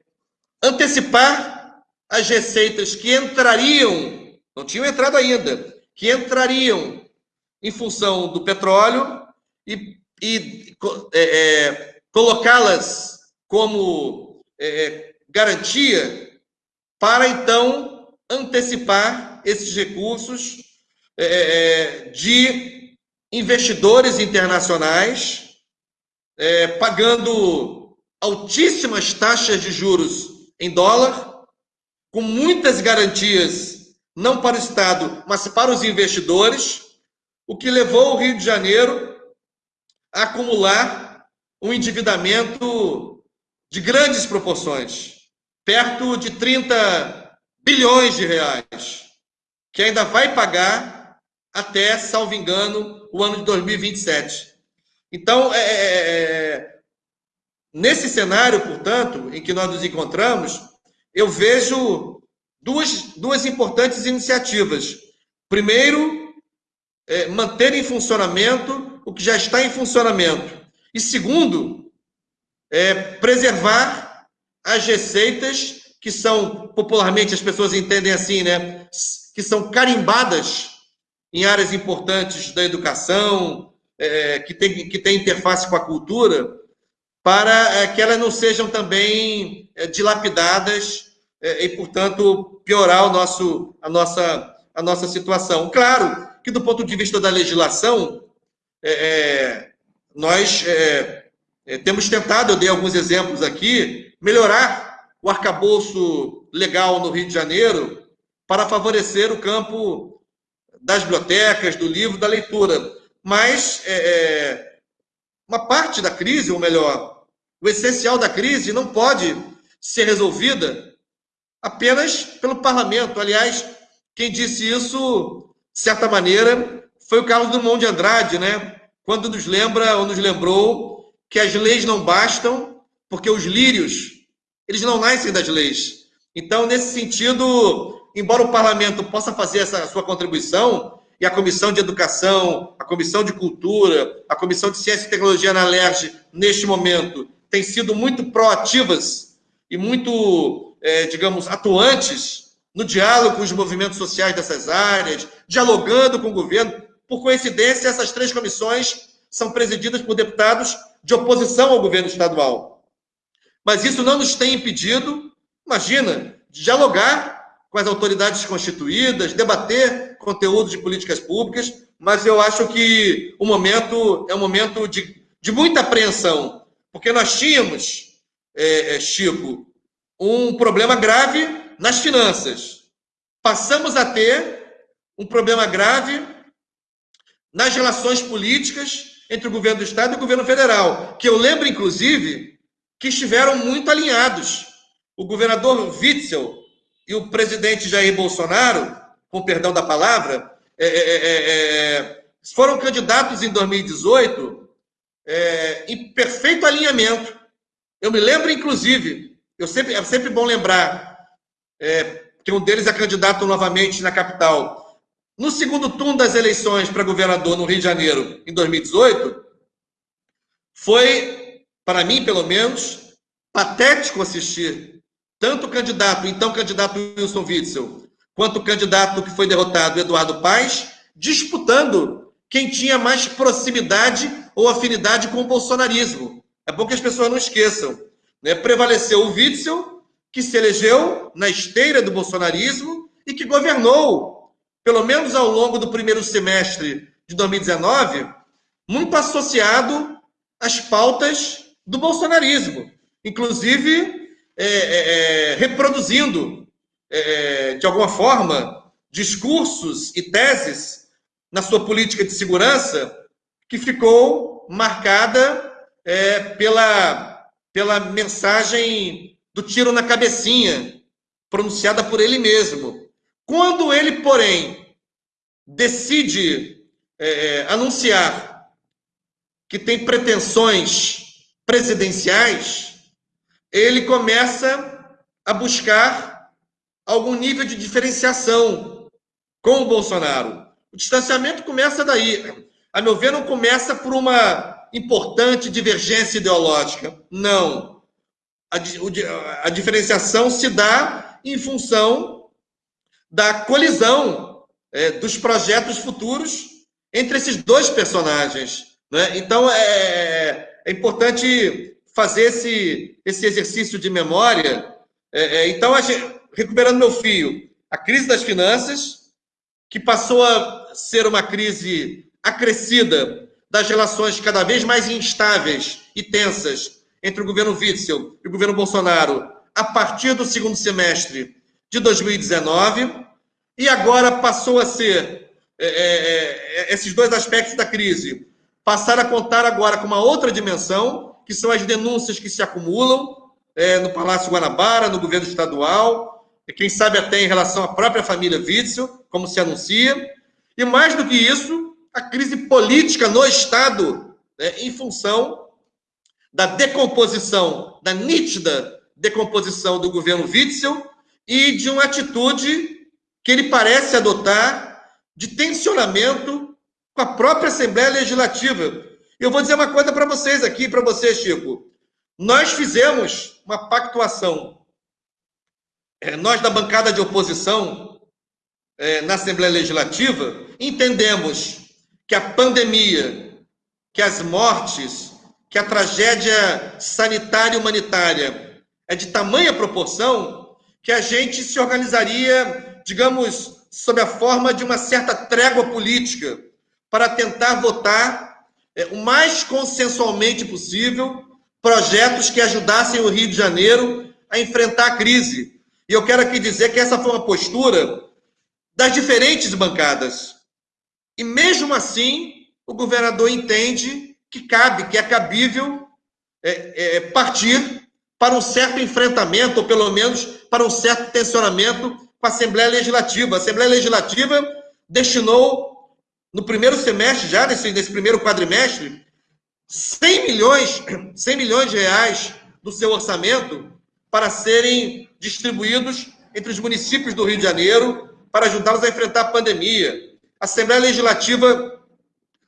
antecipar as receitas que entrariam, não tinham entrado ainda, que entrariam em função do petróleo e, e é, é, colocá-las como garantia para então antecipar esses recursos é, é, de investidores internacionais é, pagando altíssimas taxas de juros em dólar, com muitas garantias, não para o Estado, mas para os investidores, o que levou o Rio de Janeiro a acumular um endividamento de grandes proporções, perto de 30 bilhões de reais, que ainda vai pagar até, salvo engano, o ano de 2027. Então, é, é, é, nesse cenário, portanto, em que nós nos encontramos, eu vejo duas, duas importantes iniciativas. Primeiro, é, manter em funcionamento o que já está em funcionamento. E segundo, é, preservar as receitas que são, popularmente as pessoas entendem assim, né? Que são carimbadas em áreas importantes da educação, é, que, tem, que tem interface com a cultura, para é, que elas não sejam também é, dilapidadas é, e, portanto, piorar o nosso, a, nossa, a nossa situação. Claro que, do ponto de vista da legislação, é, é, nós temos tentado, eu dei alguns exemplos aqui, melhorar o arcabouço legal no Rio de Janeiro para favorecer o campo das bibliotecas, do livro, da leitura. Mas é, é, uma parte da crise, ou melhor, o essencial da crise não pode ser resolvida apenas pelo parlamento. Aliás, quem disse isso, de certa maneira, foi o Carlos Drummond de Andrade, né? Quando nos lembra ou nos lembrou que as leis não bastam, porque os lírios, eles não nascem das leis. Então, nesse sentido, embora o parlamento possa fazer essa sua contribuição, e a Comissão de Educação, a Comissão de Cultura, a Comissão de Ciência e Tecnologia na LERJ, neste momento, têm sido muito proativas e muito, é, digamos, atuantes no diálogo com os movimentos sociais dessas áreas, dialogando com o governo. Por coincidência, essas três comissões são presididas por deputados de oposição ao governo estadual. Mas isso não nos tem impedido, imagina, de dialogar com as autoridades constituídas, debater conteúdo de políticas públicas, mas eu acho que o momento é um momento de, de muita apreensão, porque nós tínhamos, é, é, Chico, um problema grave nas finanças. Passamos a ter um problema grave nas relações políticas entre o governo do Estado e o governo federal, que eu lembro, inclusive, que estiveram muito alinhados. O governador Witzel, e o presidente Jair Bolsonaro, com perdão da palavra, é é, é, é, é, foram candidatos em 2018 é, em perfeito alinhamento. Eu me lembro, inclusive, eu sempre, é sempre bom lembrar que um deles é candidato novamente na capital. No segundo turno das eleições para governador no Rio de Janeiro, em 2018, foi, para mim, pelo menos, patético assistir tanto o candidato, então candidato Wilson Witzel, quanto o candidato que foi derrotado, Eduardo Paes, disputando quem tinha mais proximidade ou afinidade com o bolsonarismo. É bom que as pessoas não esqueçam. Né? Prevaleceu o Witzel, que se elegeu na esteira do bolsonarismo e que governou, pelo menos ao longo do primeiro semestre de 2019, muito associado às pautas do bolsonarismo. Inclusive, é, é, é, reproduzindo, é, de alguma forma, discursos e teses na sua política de segurança que ficou marcada é, pela, pela mensagem do tiro na cabecinha, pronunciada por ele mesmo. Quando ele, porém, decide é, anunciar que tem pretensões presidenciais, ele começa a buscar algum nível de diferenciação com o Bolsonaro. O distanciamento começa daí. A meu ver, não começa por uma importante divergência ideológica. Não. A, a diferenciação se dá em função da colisão é, dos projetos futuros entre esses dois personagens. Né? Então, é, é importante fazer esse, esse exercício de memória. É, é, então, gente, recuperando meu fio, a crise das finanças, que passou a, ser uma crise acrescida das relações cada vez mais instáveis e tensas entre o governo Witzel e o governo Bolsonaro a partir do segundo semestre de 2019, e agora passou a ser é, é, é, esses dois aspectos da crise passaram a contar agora com uma outra dimensão, que são as denúncias que se acumulam é, no Palácio Guanabara, no governo estadual, e quem sabe até em relação à própria família Witzel, como se anuncia, e mais do que isso, a crise política no Estado, né, em função da decomposição, da nítida decomposição do governo Witzel e de uma atitude que ele parece adotar de tensionamento com a própria Assembleia Legislativa. Eu vou dizer uma coisa para vocês aqui, para você, Chico. Nós fizemos uma pactuação, é, nós da bancada de oposição é, na Assembleia Legislativa, entendemos que a pandemia, que as mortes, que a tragédia sanitária e humanitária é de tamanha proporção que a gente se organizaria, digamos, sob a forma de uma certa trégua política para tentar votar é, o mais consensualmente possível projetos que ajudassem o Rio de Janeiro a enfrentar a crise. E eu quero aqui dizer que essa foi uma postura das diferentes bancadas. E mesmo assim, o governador entende que cabe, que é cabível é, é, partir para um certo enfrentamento, ou pelo menos para um certo tensionamento com a Assembleia Legislativa. A Assembleia Legislativa destinou, no primeiro semestre, já nesse, nesse primeiro quadrimestre, 100 milhões, 100 milhões de reais do seu orçamento para serem distribuídos entre os municípios do Rio de Janeiro para ajudá-los a enfrentar a pandemia. A Assembleia Legislativa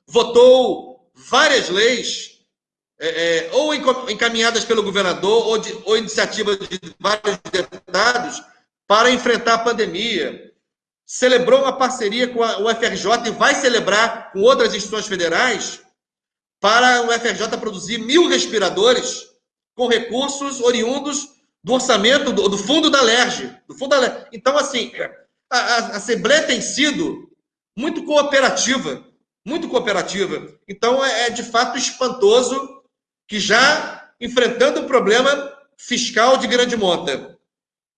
votou várias leis, é, é, ou encaminhadas pelo governador, ou, de, ou iniciativas de vários deputados, para enfrentar a pandemia. Celebrou uma parceria com a UFRJ e vai celebrar com outras instituições federais para o UFRJ produzir mil respiradores com recursos oriundos do orçamento do, do fundo da LERJ. Do fundo da LERJ. Então, assim, a, a Assembleia tem sido muito cooperativa, muito cooperativa. Então é, é de fato espantoso que já enfrentando o problema fiscal de grande monta,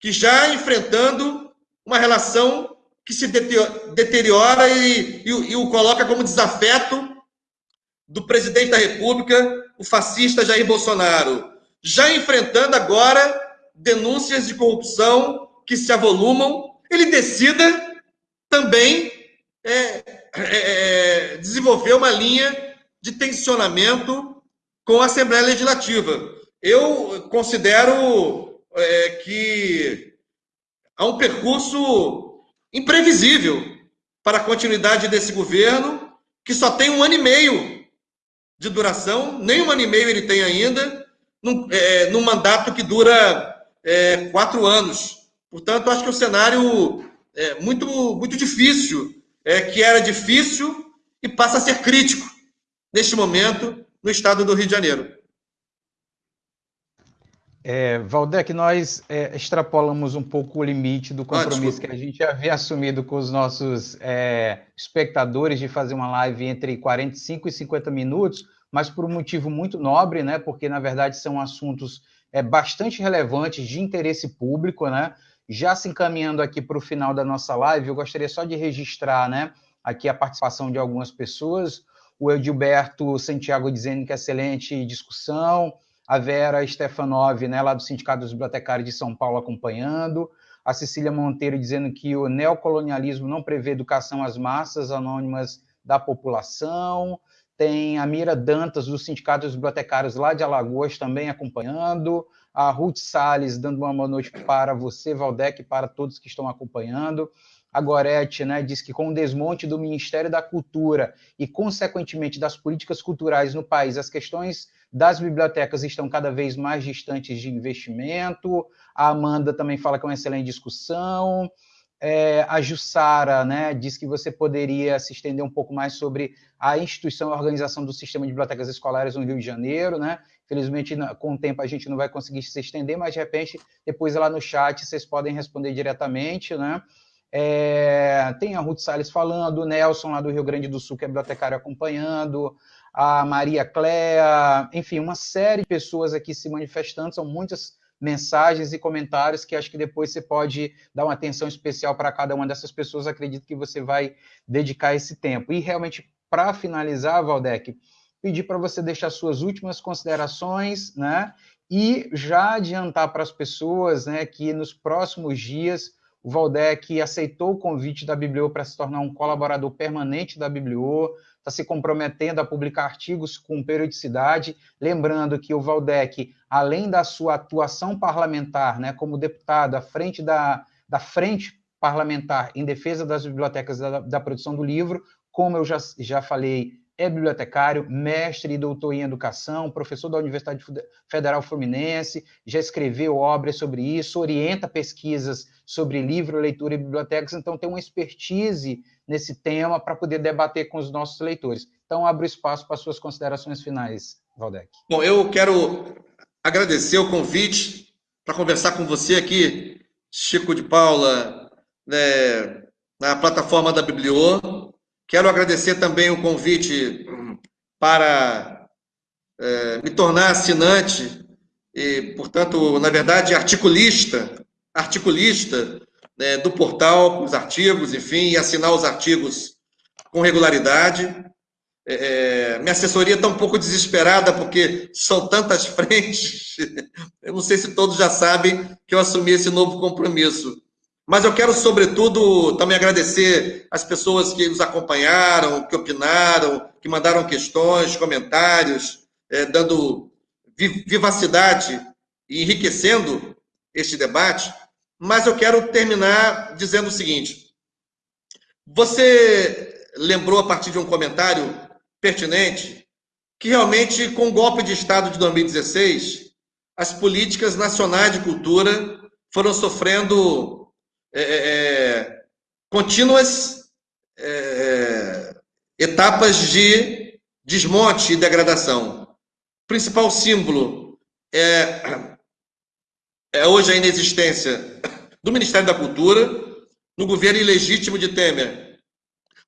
que já enfrentando uma relação que se deteriora e, e, e o coloca como desafeto do presidente da República, o fascista Jair Bolsonaro, já enfrentando agora denúncias de corrupção que se avolumam, ele decida também é, é, é, desenvolver uma linha de tensionamento com a Assembleia Legislativa. Eu considero é, que há um percurso imprevisível para a continuidade desse governo, que só tem um ano e meio de duração, nem um ano e meio ele tem ainda, num, é, num mandato que dura é, quatro anos. Portanto, acho que o cenário é muito, muito difícil é, que era difícil e passa a ser crítico neste momento no estado do Rio de Janeiro. É, Valdec, nós é, extrapolamos um pouco o limite do compromisso ah, que a gente havia assumido com os nossos é, espectadores de fazer uma live entre 45 e 50 minutos, mas por um motivo muito nobre, né? Porque na verdade são assuntos é, bastante relevantes de interesse público, né? Já se encaminhando aqui para o final da nossa live, eu gostaria só de registrar né, aqui a participação de algumas pessoas. O Edilberto Santiago dizendo que é excelente discussão. A Vera Stefanov, né, lá do Sindicato dos Bibliotecários de São Paulo, acompanhando. A Cecília Monteiro dizendo que o neocolonialismo não prevê educação às massas anônimas da população. Tem a Mira Dantas, do Sindicato dos Bibliotecários lá de Alagoas, também acompanhando a Ruth Salles dando uma boa noite para você, Valdec, para todos que estão acompanhando. A Gorete né, diz que com o desmonte do Ministério da Cultura e, consequentemente, das políticas culturais no país, as questões das bibliotecas estão cada vez mais distantes de investimento. A Amanda também fala que é uma excelente discussão. É, a Jussara né, diz que você poderia se estender um pouco mais sobre a instituição e organização do sistema de bibliotecas escolares no Rio de Janeiro, né? Felizmente, com o tempo, a gente não vai conseguir se estender, mas de repente, depois lá no chat, vocês podem responder diretamente, né? É, tem a Ruth Salles falando, o Nelson lá do Rio Grande do Sul, que é bibliotecário acompanhando, a Maria Cléa, enfim, uma série de pessoas aqui se manifestando, são muitas mensagens e comentários que acho que depois você pode dar uma atenção especial para cada uma dessas pessoas, acredito que você vai dedicar esse tempo. E realmente, para finalizar, Valdec, pedir para você deixar suas últimas considerações, né? E já adiantar para as pessoas né, que nos próximos dias o Valdec aceitou o convite da Bibliô para se tornar um colaborador permanente da Bibliô, está se comprometendo a publicar artigos com periodicidade. Lembrando que o Valdec, além da sua atuação parlamentar, né, como deputado à frente da, da frente parlamentar em defesa das bibliotecas da, da produção do livro, como eu já, já falei, é bibliotecário, mestre e doutor em educação, professor da Universidade Federal Fluminense, já escreveu obras sobre isso, orienta pesquisas sobre livro, leitura e bibliotecas, então tem uma expertise nesse tema para poder debater com os nossos leitores. Então, abro espaço para suas considerações finais, Valdec. Bom, eu quero agradecer o convite para conversar com você aqui, Chico de Paula, né, na plataforma da Bibliô. Quero agradecer também o convite para é, me tornar assinante e, portanto, na verdade, articulista, articulista né, do portal, com os artigos, enfim, e assinar os artigos com regularidade. É, é minha assessoria está um pouco desesperada porque são tantas frentes. Eu não sei se todos já sabem que eu assumi esse novo compromisso. Mas eu quero, sobretudo, também agradecer as pessoas que nos acompanharam, que opinaram, que mandaram questões, comentários, é, dando vivacidade e enriquecendo este debate. Mas eu quero terminar dizendo o seguinte: você lembrou, a partir de um comentário pertinente, que realmente, com o golpe de Estado de 2016, as políticas nacionais de cultura foram sofrendo é, é, é, contínuas é, etapas de desmonte e degradação. O principal símbolo é, é hoje a inexistência do Ministério da Cultura no governo ilegítimo de Temer.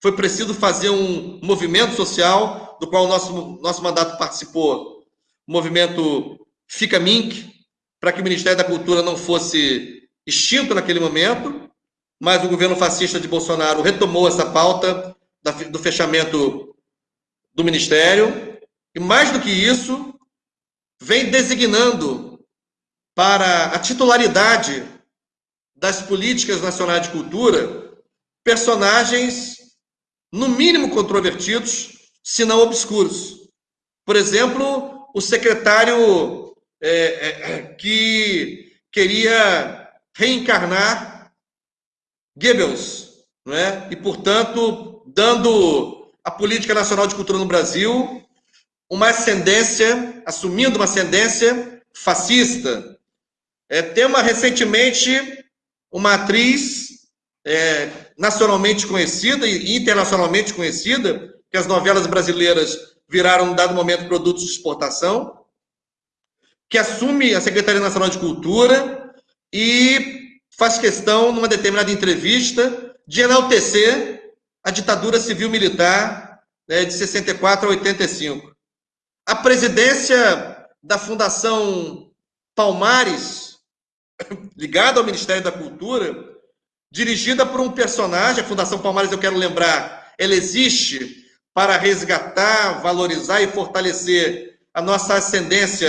Foi preciso fazer um movimento social, do qual o nosso, nosso mandato participou, o movimento Fica Mink, para que o Ministério da Cultura não fosse extinto naquele momento, mas o governo fascista de Bolsonaro retomou essa pauta do fechamento do ministério, e mais do que isso, vem designando para a titularidade das políticas nacionais de cultura personagens, no mínimo controvertidos, se não obscuros. Por exemplo, o secretário é, é, que queria reencarnar Goebbels, não é? e, portanto, dando à política nacional de cultura no Brasil uma ascendência, assumindo uma ascendência fascista. É, tema recentemente uma atriz é, nacionalmente conhecida e internacionalmente conhecida, que as novelas brasileiras viraram, em dado momento, produtos de exportação, que assume a Secretaria Nacional de Cultura e faz questão, numa determinada entrevista, de enaltecer a ditadura civil-militar né, de 64 a 85. A presidência da Fundação Palmares, ligada ao Ministério da Cultura, dirigida por um personagem, a Fundação Palmares, eu quero lembrar, ela existe para resgatar, valorizar e fortalecer a nossa ascendência,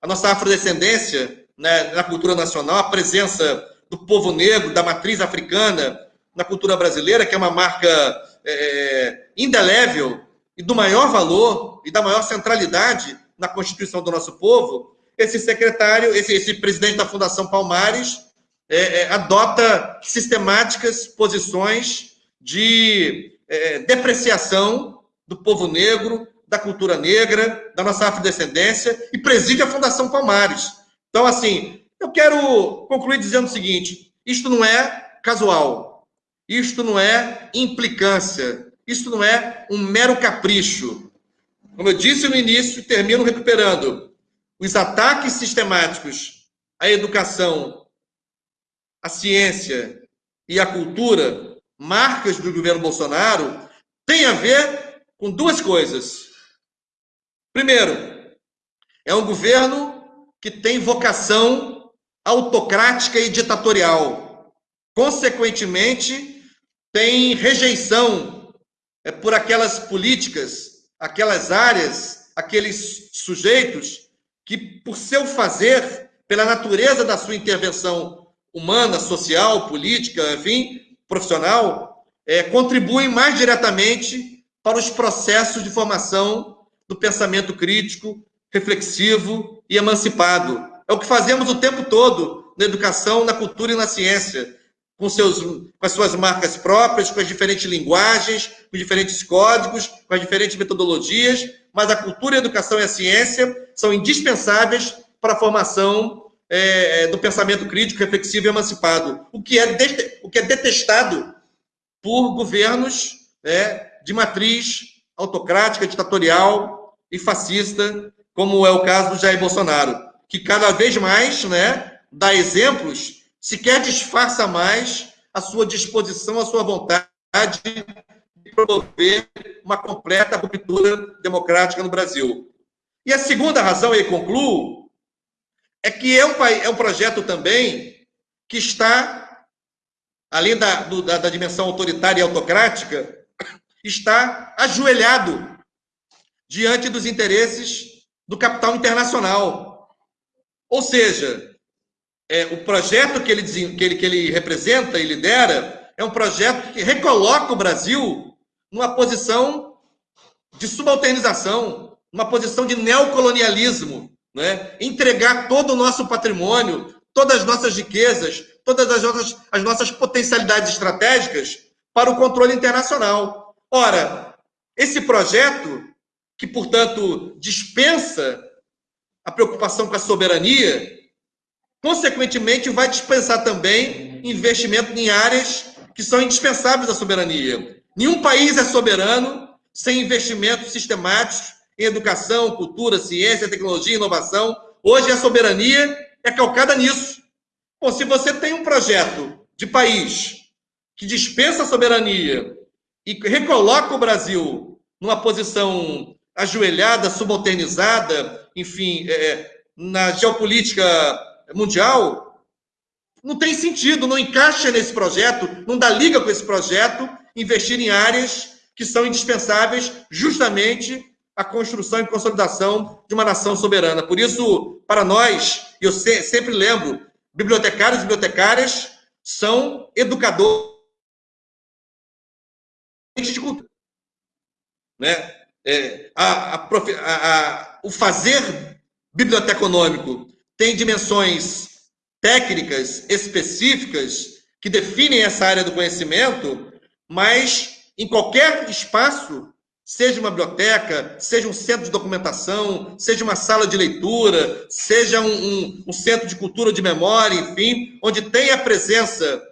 a nossa afrodescendência, né, na cultura nacional, a presença do povo negro, da matriz africana na cultura brasileira, que é uma marca é, indelével e do maior valor e da maior centralidade na constituição do nosso povo, esse secretário, esse, esse presidente da Fundação Palmares, é, é, adota sistemáticas posições de é, depreciação do povo negro, da cultura negra, da nossa afrodescendência, e preside a Fundação Palmares. Então, assim, eu quero concluir dizendo o seguinte: isto não é casual, isto não é implicância, isto não é um mero capricho. Como eu disse no início, termino recuperando os ataques sistemáticos à educação, à ciência e a cultura, marcas do governo Bolsonaro, tem a ver com duas coisas. Primeiro, é um governo que tem vocação autocrática e ditatorial. Consequentemente, tem rejeição é, por aquelas políticas, aquelas áreas, aqueles sujeitos que, por seu fazer, pela natureza da sua intervenção humana, social, política, enfim, profissional, é, contribuem mais diretamente para os processos de formação do pensamento crítico, reflexivo e emancipado. É o que fazemos o tempo todo na educação, na cultura e na ciência, com, seus, com as suas marcas próprias, com as diferentes linguagens, com os diferentes códigos, com as diferentes metodologias, mas a cultura, a educação e a ciência são indispensáveis para a formação é, do pensamento crítico, reflexivo e emancipado, o que é, o que é detestado por governos né, de matriz autocrática, ditatorial e fascista, como é o caso do Jair Bolsonaro, que cada vez mais né, dá exemplos, sequer disfarça mais a sua disposição, a sua vontade de promover uma completa ruptura democrática no Brasil. E a segunda razão, e concluo, é que é um, é um projeto também que está, além da, do, da, da dimensão autoritária e autocrática, está ajoelhado diante dos interesses do capital internacional. Ou seja, é, o projeto que ele, que, ele, que ele representa e lidera é um projeto que recoloca o Brasil numa posição de subalternização, numa posição de neocolonialismo, né? entregar todo o nosso patrimônio, todas as nossas riquezas, todas as nossas, as nossas potencialidades estratégicas para o controle internacional. Ora, esse projeto, que, portanto, dispensa a preocupação com a soberania, consequentemente, vai dispensar também investimento em áreas que são indispensáveis à soberania. Nenhum país é soberano sem investimentos sistemáticos em educação, cultura, ciência, tecnologia, inovação. Hoje a soberania é calcada nisso. Bom, se você tem um projeto de país que dispensa a soberania e recoloca o Brasil numa posição ajoelhada, subalternizada, enfim, é, na geopolítica mundial, não tem sentido, não encaixa nesse projeto, não dá liga com esse projeto, investir em áreas que são indispensáveis justamente a construção e consolidação de uma nação soberana. Por isso, para nós, eu sempre lembro, bibliotecários e bibliotecárias são educadores de cultura. Né? É, a, a, o fazer biblioteconômico tem dimensões técnicas específicas que definem essa área do conhecimento, mas em qualquer espaço seja uma biblioteca, seja um centro de documentação, seja uma sala de leitura, seja um, um, um centro de cultura de memória, enfim, onde tenha a presença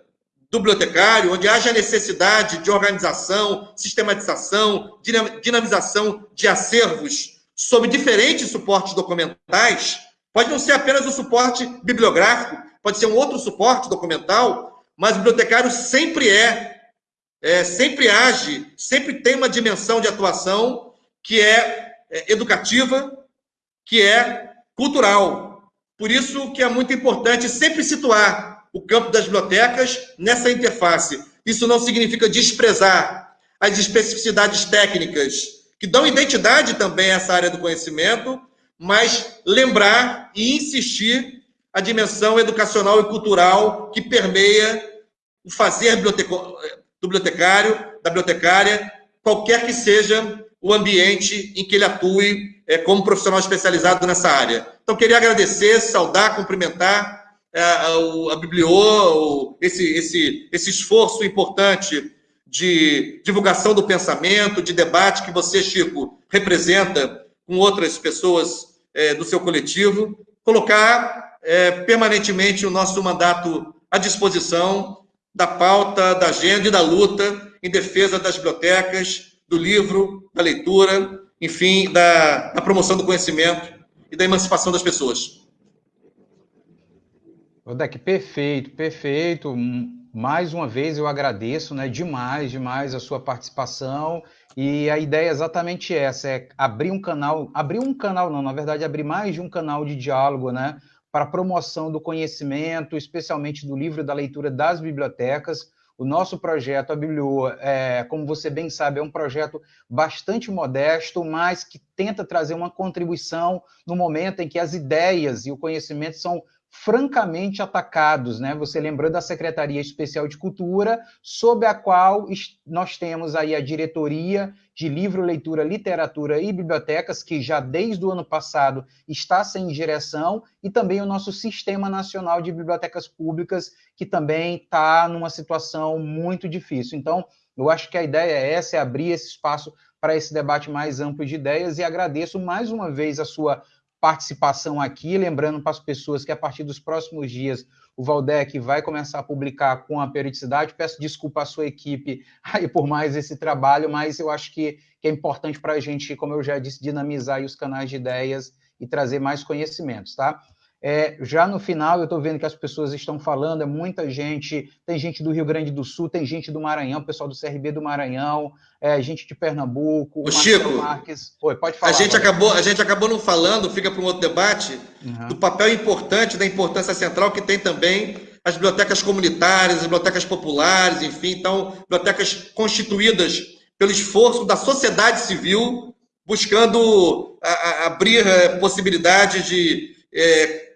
do bibliotecário, onde haja necessidade de organização, sistematização, dinamização de acervos sob diferentes suportes documentais, pode não ser apenas o suporte bibliográfico, pode ser um outro suporte documental, mas o bibliotecário sempre é é, sempre age, sempre tem uma dimensão de atuação que é, é educativa, que é cultural. Por isso que é muito importante sempre situar o campo das bibliotecas nessa interface. Isso não significa desprezar as especificidades técnicas que dão identidade também a essa área do conhecimento, mas lembrar e insistir a dimensão educacional e cultural que permeia o fazer do bibliotecário, da bibliotecária, qualquer que seja o ambiente em que ele atue é, como profissional especializado nessa área. Então, queria agradecer, saudar, cumprimentar a, a Bibliô, esse, esse, esse esforço importante de divulgação do pensamento, de debate que você, Chico, representa com outras pessoas é, do seu coletivo, colocar é, permanentemente o nosso mandato à disposição da pauta, da agenda e da luta em defesa das bibliotecas, do livro, da leitura, enfim, da, da promoção do conhecimento e da emancipação das pessoas. Odek, perfeito, perfeito. mais uma vez eu agradeço né, demais, demais a sua participação. E a ideia é exatamente essa: é abrir um canal, abrir um canal, não, na verdade, abrir mais de um canal de diálogo, né? Para promoção do conhecimento, especialmente do livro da leitura das bibliotecas. O nosso projeto, a Biblio, é, como você bem sabe, é um projeto bastante modesto, mas que tenta trazer uma contribuição no momento em que as ideias e o conhecimento são francamente atacados, né? Você lembrou da Secretaria Especial de Cultura, sob a qual nós temos aí a diretoria de livro, leitura, literatura e bibliotecas, que já desde o ano passado está sem direção, e também o nosso Sistema Nacional de Bibliotecas Públicas, que também está numa situação muito difícil. Então, eu acho que a ideia é essa, é abrir esse espaço para esse debate mais amplo de ideias, e agradeço mais uma vez a sua participação aqui, lembrando para as pessoas que a partir dos próximos dias o Valdec vai começar a publicar com a periodicidade. Peço desculpa à sua equipe aí por mais esse trabalho, mas eu acho que, que é importante para a gente, como eu já disse, dinamizar os canais de ideias e trazer mais conhecimentos, tá? É, já no final, eu estou vendo que as pessoas estão falando, é muita gente, tem gente do Rio Grande do Sul, tem gente do Maranhão, pessoal do CRB do Maranhão, é, gente de Pernambuco, o Chico, Marques. Oi, pode falar. A gente, acabou, a gente acabou não falando, fica para um outro debate, uhum. do papel importante, da importância central que tem também as bibliotecas comunitárias, as bibliotecas populares, enfim, então, bibliotecas constituídas pelo esforço da sociedade civil, buscando a, a, abrir é, possibilidades de é,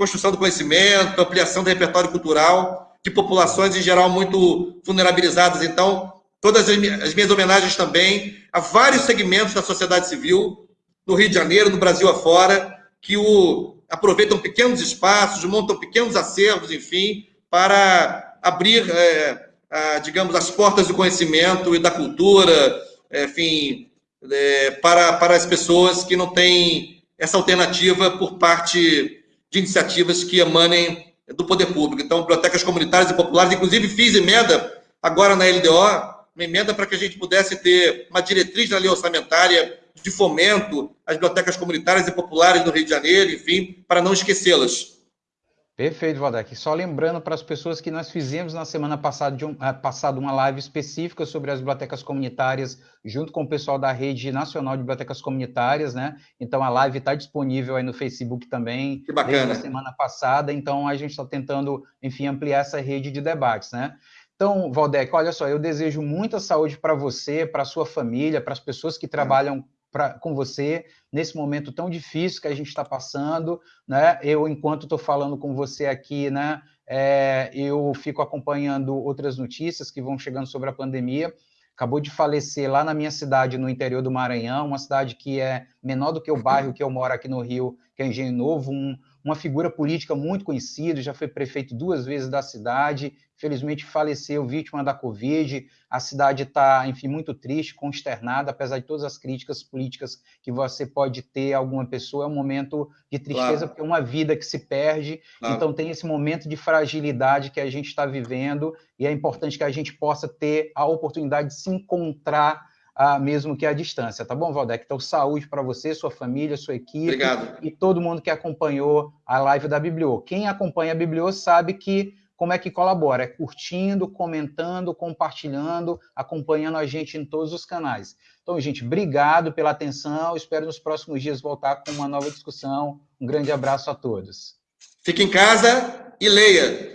construção do conhecimento, ampliação do repertório cultural de populações em geral muito vulnerabilizadas. Então, todas as minhas homenagens também a vários segmentos da sociedade civil, no Rio de Janeiro, no Brasil afora, que o, aproveitam pequenos espaços, montam pequenos acervos, enfim, para abrir, é, a, digamos, as portas do conhecimento e da cultura, enfim, é, para, para as pessoas que não têm essa alternativa por parte de iniciativas que emanem do poder público. Então, bibliotecas comunitárias e populares, inclusive fiz emenda agora na LDO, uma emenda para que a gente pudesse ter uma diretriz na lei orçamentária de fomento às bibliotecas comunitárias e populares do Rio de Janeiro, enfim, para não esquecê-las. Perfeito, Valdec. Só lembrando para as pessoas que nós fizemos na semana passada, um, uh, passada uma live específica sobre as bibliotecas comunitárias, junto com o pessoal da Rede Nacional de Bibliotecas Comunitárias, né? Então a live está disponível aí no Facebook também. Que bacana. Desde a semana passada, então a gente está tentando, enfim, ampliar essa rede de debates, né? Então, Valdec, olha só, eu desejo muita saúde para você, para a sua família, para as pessoas que trabalham pra, com você nesse momento tão difícil que a gente está passando, né? Eu, enquanto estou falando com você aqui, né? É, eu fico acompanhando outras notícias que vão chegando sobre a pandemia. Acabou de falecer lá na minha cidade, no interior do Maranhão, uma cidade que é menor do que o bairro que eu moro aqui no Rio, que é Engenho Novo, um, uma figura política muito conhecida, já foi prefeito duas vezes da cidade, felizmente faleceu vítima da Covid. A cidade está, enfim, muito triste, consternada, apesar de todas as críticas políticas que você pode ter a alguma pessoa. É um momento de tristeza, claro. porque é uma vida que se perde. Claro. Então, tem esse momento de fragilidade que a gente está vivendo, e é importante que a gente possa ter a oportunidade de se encontrar a, mesmo que à distância, tá bom, Valdec? Então, saúde para você, sua família, sua equipe Obrigado. e todo mundo que acompanhou a live da Bibliô. Quem acompanha a Bibliô sabe que como é que colabora? É curtindo, comentando, compartilhando, acompanhando a gente em todos os canais. Então, gente, obrigado pela atenção. Espero nos próximos dias voltar com uma nova discussão. Um grande abraço a todos. Fique em casa e leia.